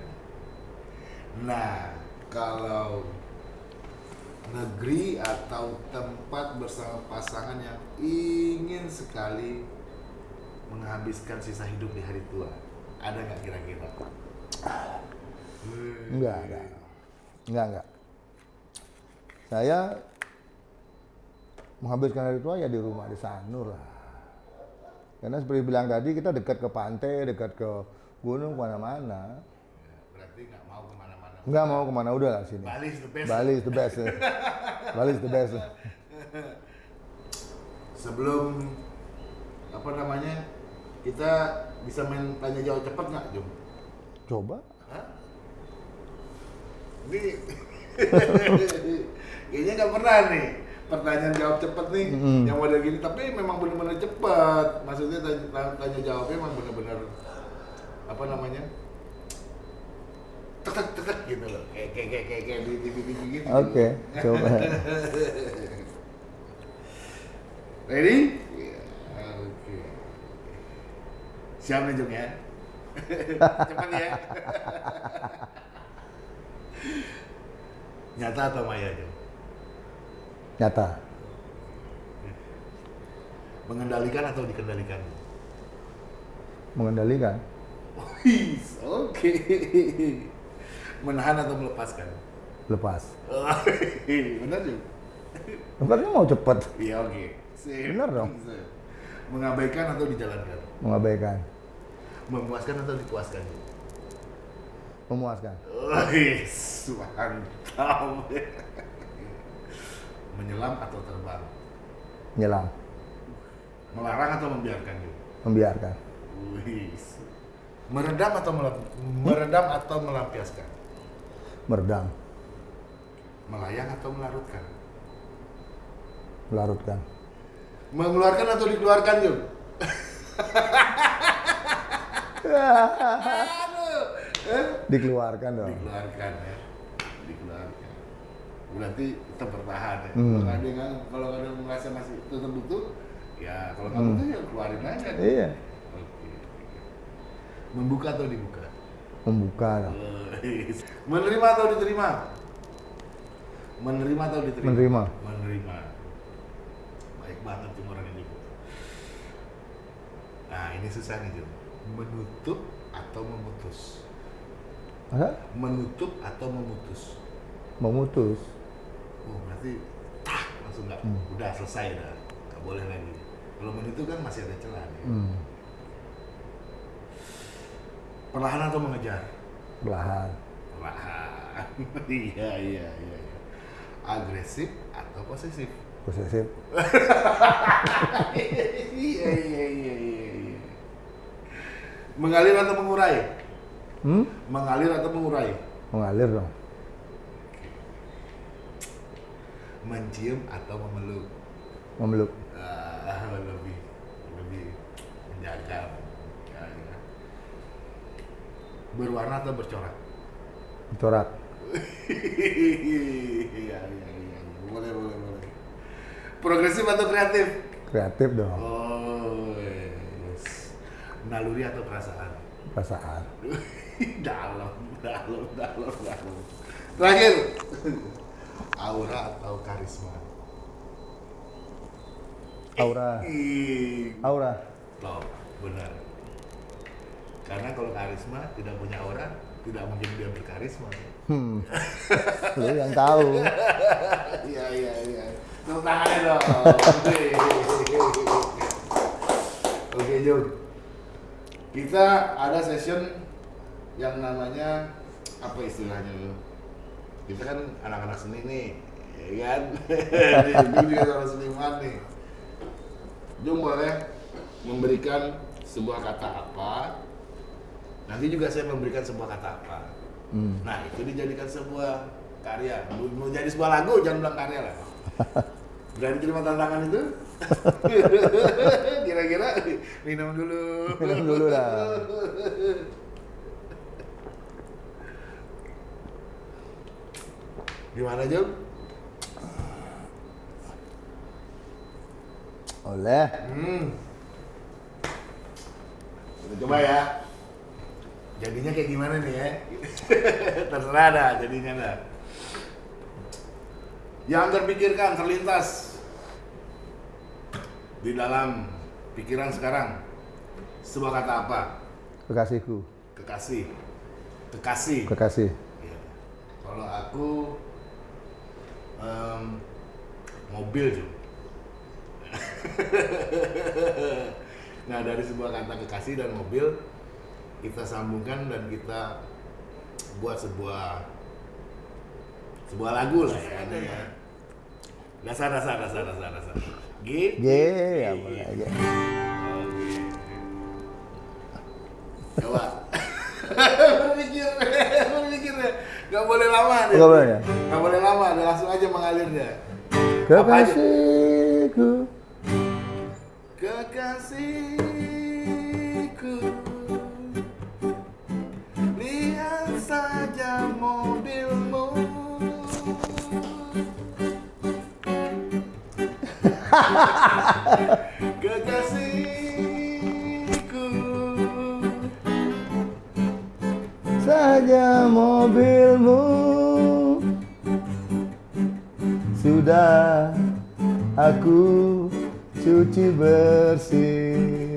A: Nah, kalau negeri atau tempat bersama pasangan yang ingin sekali menghabiskan sisa hidup di hari tua, ada nggak kira-kira?
B: Enggak, enggak. Enggak, enggak. Saya menghabiskan hari tua ya di rumah di Sanur lah. Karena seperti bilang tadi kita dekat ke pantai, dekat ke gunung ke mana-mana.
A: Ya, berarti nggak mau ke mana-mana.
B: Enggak mau ke mana udah lah sini.
A: Bali is the best.
B: Bali is the best. ya. Bali is the best.
A: Sebelum apa namanya kita bisa main tanya jawab cepat nggak, Jum?
B: Coba.
A: Hah? Ini kayaknya nggak pernah nih pertanyaan jawab cepet nih
B: Mm.
A: yang model gini tapi memang benar-benar cepet maksudnya tanya, tanya jawabnya memang benar-benar apa namanya tek tek tek tek gitu loh. Kayak kayak kayak kayak, kayak di TV TV gitu.
B: Oke, coba.
A: ready? Ya, oke. Siap nih Jung ya? Cepat ya? Nyata atau maya Jung?
B: Nyata.
A: mengendalikan atau dikendalikan?
B: Mengendalikan.
A: Wih, oke menahan atau melepaskan
B: Lepas.
A: benar Jung
B: Tempatnya mau cepet.
A: iya oke Sip.
B: Benar dong.
A: Sip. mengabaikan atau dijalankan
B: Mengabaikan.
A: memuaskan atau dipuaskan?
B: Memuaskan.
A: Wih, mantap. Menyelam atau terbang?
B: Nyelam.
A: Melarang atau membiarkan?
B: Membiarkan.
A: Wih. Meredam atau melam- meredam atau melampiaskan?
B: Meredam.
A: Melayang atau melarutkan?
B: Melarutkan.
A: Mengeluarkan atau dikeluarkan? Aduh. Eh?
B: Dikeluarkan dong.
A: Dikeluarkan ya. Dikeluarkan. Berarti tetap bertahan ya.
B: Hmm.
A: Kalau ada kalau merasa masih tetap butuh, ya kalau nggak
B: Hmm.
A: butuh ya keluarin aja.
B: Iya.
A: Oke. Membuka atau dibuka? Wih. Menerima atau diterima? Menerima atau diterima?
B: Menerima.
A: Menerima. Baik banget tuh orang ini. Nah ini susah nih Jun. Menutup atau memutus?
B: Masa?
A: Menutup atau memutus?
B: Memutus.
A: Oh berarti tak langsung nggak
B: Hmm.
A: udah selesai dah nggak boleh lagi. Kalau menutup kan masih ada celah nih.
B: Hmm.
A: Perlahan atau mengejar?
B: Belahan.
A: Perlahan. iya iya iya. iya. Agresif atau posesif?
B: Posesif.
A: iya iya iya iya. iya. Mengalir atau mengurai?
B: Hmm?
A: Mengalir atau mengurai?
B: Mengalir dong.
A: Mencium atau memeluk?
B: Memeluk.
A: Ah, lebih lebih menjaga. Berwarna atau bercorak?
B: Corak.
A: Iya iya iya iya. boleh boleh boleh. Progresif atau kreatif?
B: Kreatif dong,
A: Oh, yes. Naluri atau perasaan?
B: perasaan.
A: dalam, dalam, dalam, dalam. Terakhir, aura atau karisma?
B: Aura, aura.
A: Loh, benar. Karena kalau karisma tidak punya aura, tidak mungkin dia berkarisma.
B: Hmm. Lu yang tahu.
A: Iya, iya, iya. Tepuk tangannya dong. Oke, Jung. Kita ada session yang namanya apa istilahnya lu? Kita kan anak-anak seni nih, ya kan? Jung juga seorang seniman nih. Jung boleh memberikan sebuah kata apa? Nanti juga saya memberikan sebuah kata apa.
B: Hmm.
A: Nah, itu dijadikan sebuah karya. Mau jadi sebuah lagu, jangan bilang karya lah. Berani terima tantangan itu? Kira-kira minum dulu.
B: Minum dulu lah.
A: Gimana, Jom?
B: Oleh.
A: Hmm. Kita coba ya. Jadinya kayak gimana nih ya? Terserah dah jadinya dah. Yang terpikirkan, terlintas di dalam pikiran sekarang sebuah kata apa?
B: Kekasihku.
A: Kekasih. Kekasih.
B: Kekasih.
A: Iya. Kalau aku em, mobil tuh. nah dari sebuah kata kekasih dan mobil kita sambungkan dan kita buat sebuah sebuah lagu lah ya ini ya. Dasar dasar dasar dasar dasar. G.
B: G ya boleh G.
A: Oke. Coba. berpikir, berpikir ya. Gak boleh lama deh.
B: Nggak boleh ya?
A: Gak boleh lama, deh. langsung aja mengalirnya. Aja?
B: Kekasihku.
A: Kekasihku mobilmu. Kekasihku.
B: Saja mobilmu. Sudah aku cuci bersih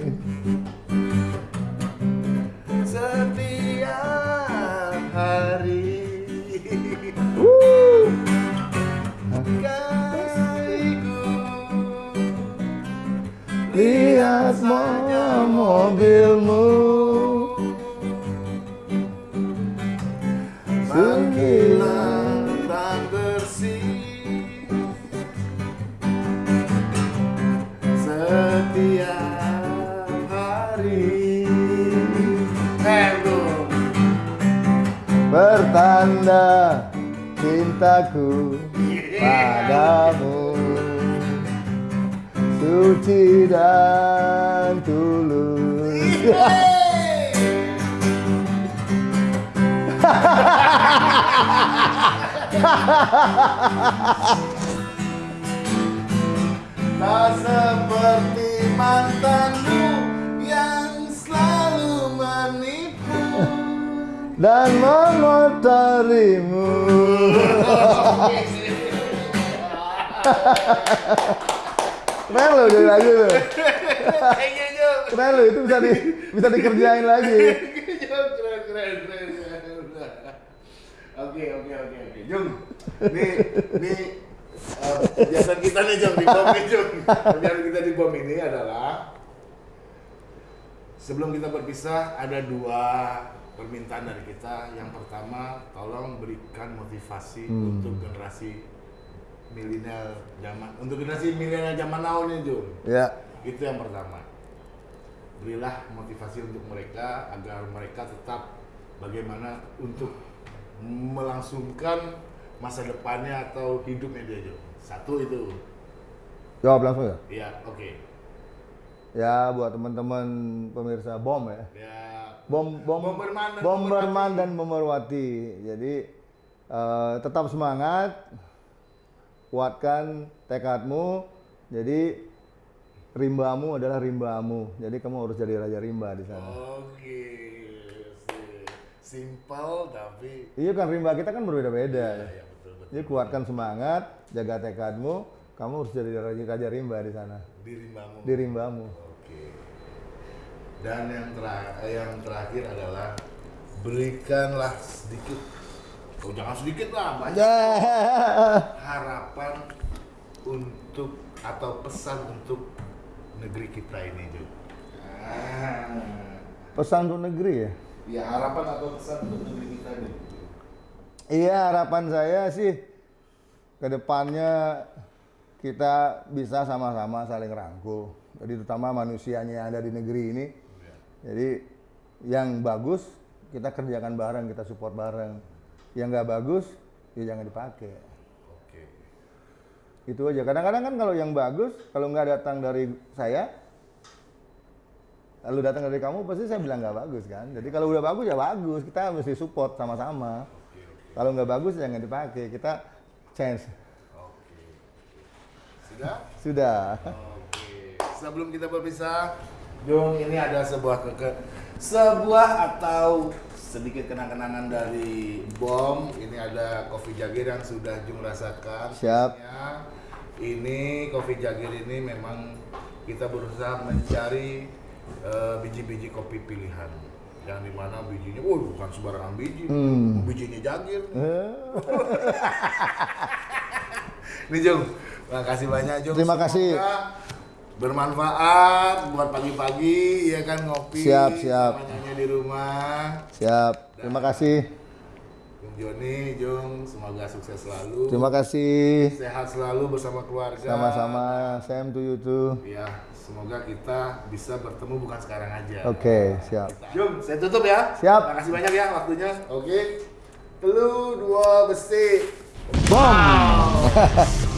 B: cintaku padamu. Suci dan tulus.
A: Tak seperti mantanmu
B: Dan mengotorimu Keren loh dari lagu lo
A: Kayaknya Jom
B: Keren loh itu bisa di, bisa dikerjain lagi.
A: Oke oke oke oke. Jung nih eh, kegiatan kita nih Jung di bom Jung. Kegiatan kita di bom ini adalah Sebelum kita berpisah ada dua permintaan dari kita. Yang pertama tolong berikan motivasi
B: Hmm.
A: untuk generasi milenial zaman untuk generasi milenial zaman now nih Jung
B: Ya.
A: Itu yang pertama. Berilah motivasi untuk mereka agar mereka tetap bagaimana untuk melangsungkan masa depannya atau hidupnya dia Jo. satu itu.
B: Jawab langsung ya?
A: Ya oke.
B: Ya buat teman-teman pemirsa BOM ya.
A: Ya
B: Bom bom
A: Bomberman dan
B: Bomberman
A: Bomberwati.
B: dan Bomberwati. Jadi eh, tetap semangat, kuatkan tekadmu. Jadi rimbamu adalah rimbamu. Jadi kamu harus jadi raja rimba di sana.
A: Oke. Simple tapi
B: Iya kan rimba kita kan berbeda-beda.
A: ya betul betul.
B: Jadi kuatkan semangat, jaga tekadmu, kamu harus jadi raja, raja rimba di sana.
A: Di rimbamu.
B: Di rimbamu.
A: Oke. Dan yang terakhir, yang terakhir adalah berikanlah sedikit, oh jangan sedikit lah, banyak harapan untuk atau pesan untuk negeri kita ini, Jo. Ah.
B: Pesan untuk negeri ya?
A: Ya harapan atau pesan untuk negeri kita nih.
B: Iya harapan saya sih ke depannya kita bisa sama-sama saling rangkul. Jadi terutama manusianya yang ada di negeri ini. Jadi yang bagus kita kerjakan bareng, kita support bareng. Yang nggak bagus ya jangan dipakai.
A: Oke.
B: Itu aja. Kadang-kadang kan kalau yang bagus kalau nggak datang dari saya, lalu datang dari kamu pasti saya bilang nggak bagus kan. Jadi kalau udah bagus ya bagus, kita mesti support sama-sama. Kalau nggak bagus jangan dipakai, kita change.
A: Oke. Sudah?
B: Sudah.
A: Oke. Sebelum kita berpisah, Jung ini ada sebuah keke sebuah atau sedikit kenang-kenangan dari bom. Ini ada kopi jagir yang sudah Jung rasakan.
B: Siap.
A: Ini kopi jagir ini memang kita berusaha mencari eh, biji-biji kopi pilihan. Yang di mana bijinya, oh bukan sembarangan biji,
B: Hmm.
A: bijinya jagir.
B: Eh,
A: Nih Jung, makasih banyak Jung.
B: Terima kasih.
A: Bermanfaat buat pagi-pagi ya kan ngopi
B: Siap, siap.
A: di rumah.
B: Siap. Terima kasih.
A: Jung Joni, Jung, semoga sukses selalu.
B: Terima kasih.
A: Sehat selalu bersama keluarga.
B: Sama-sama. Same to you too.
A: Ya, semoga kita bisa bertemu bukan sekarang aja.
B: Oke, siap.
A: Jung, saya tutup ya.
B: Siap.
A: Makasih banyak ya waktunya. Oke. Telu dua besi.
B: Bom.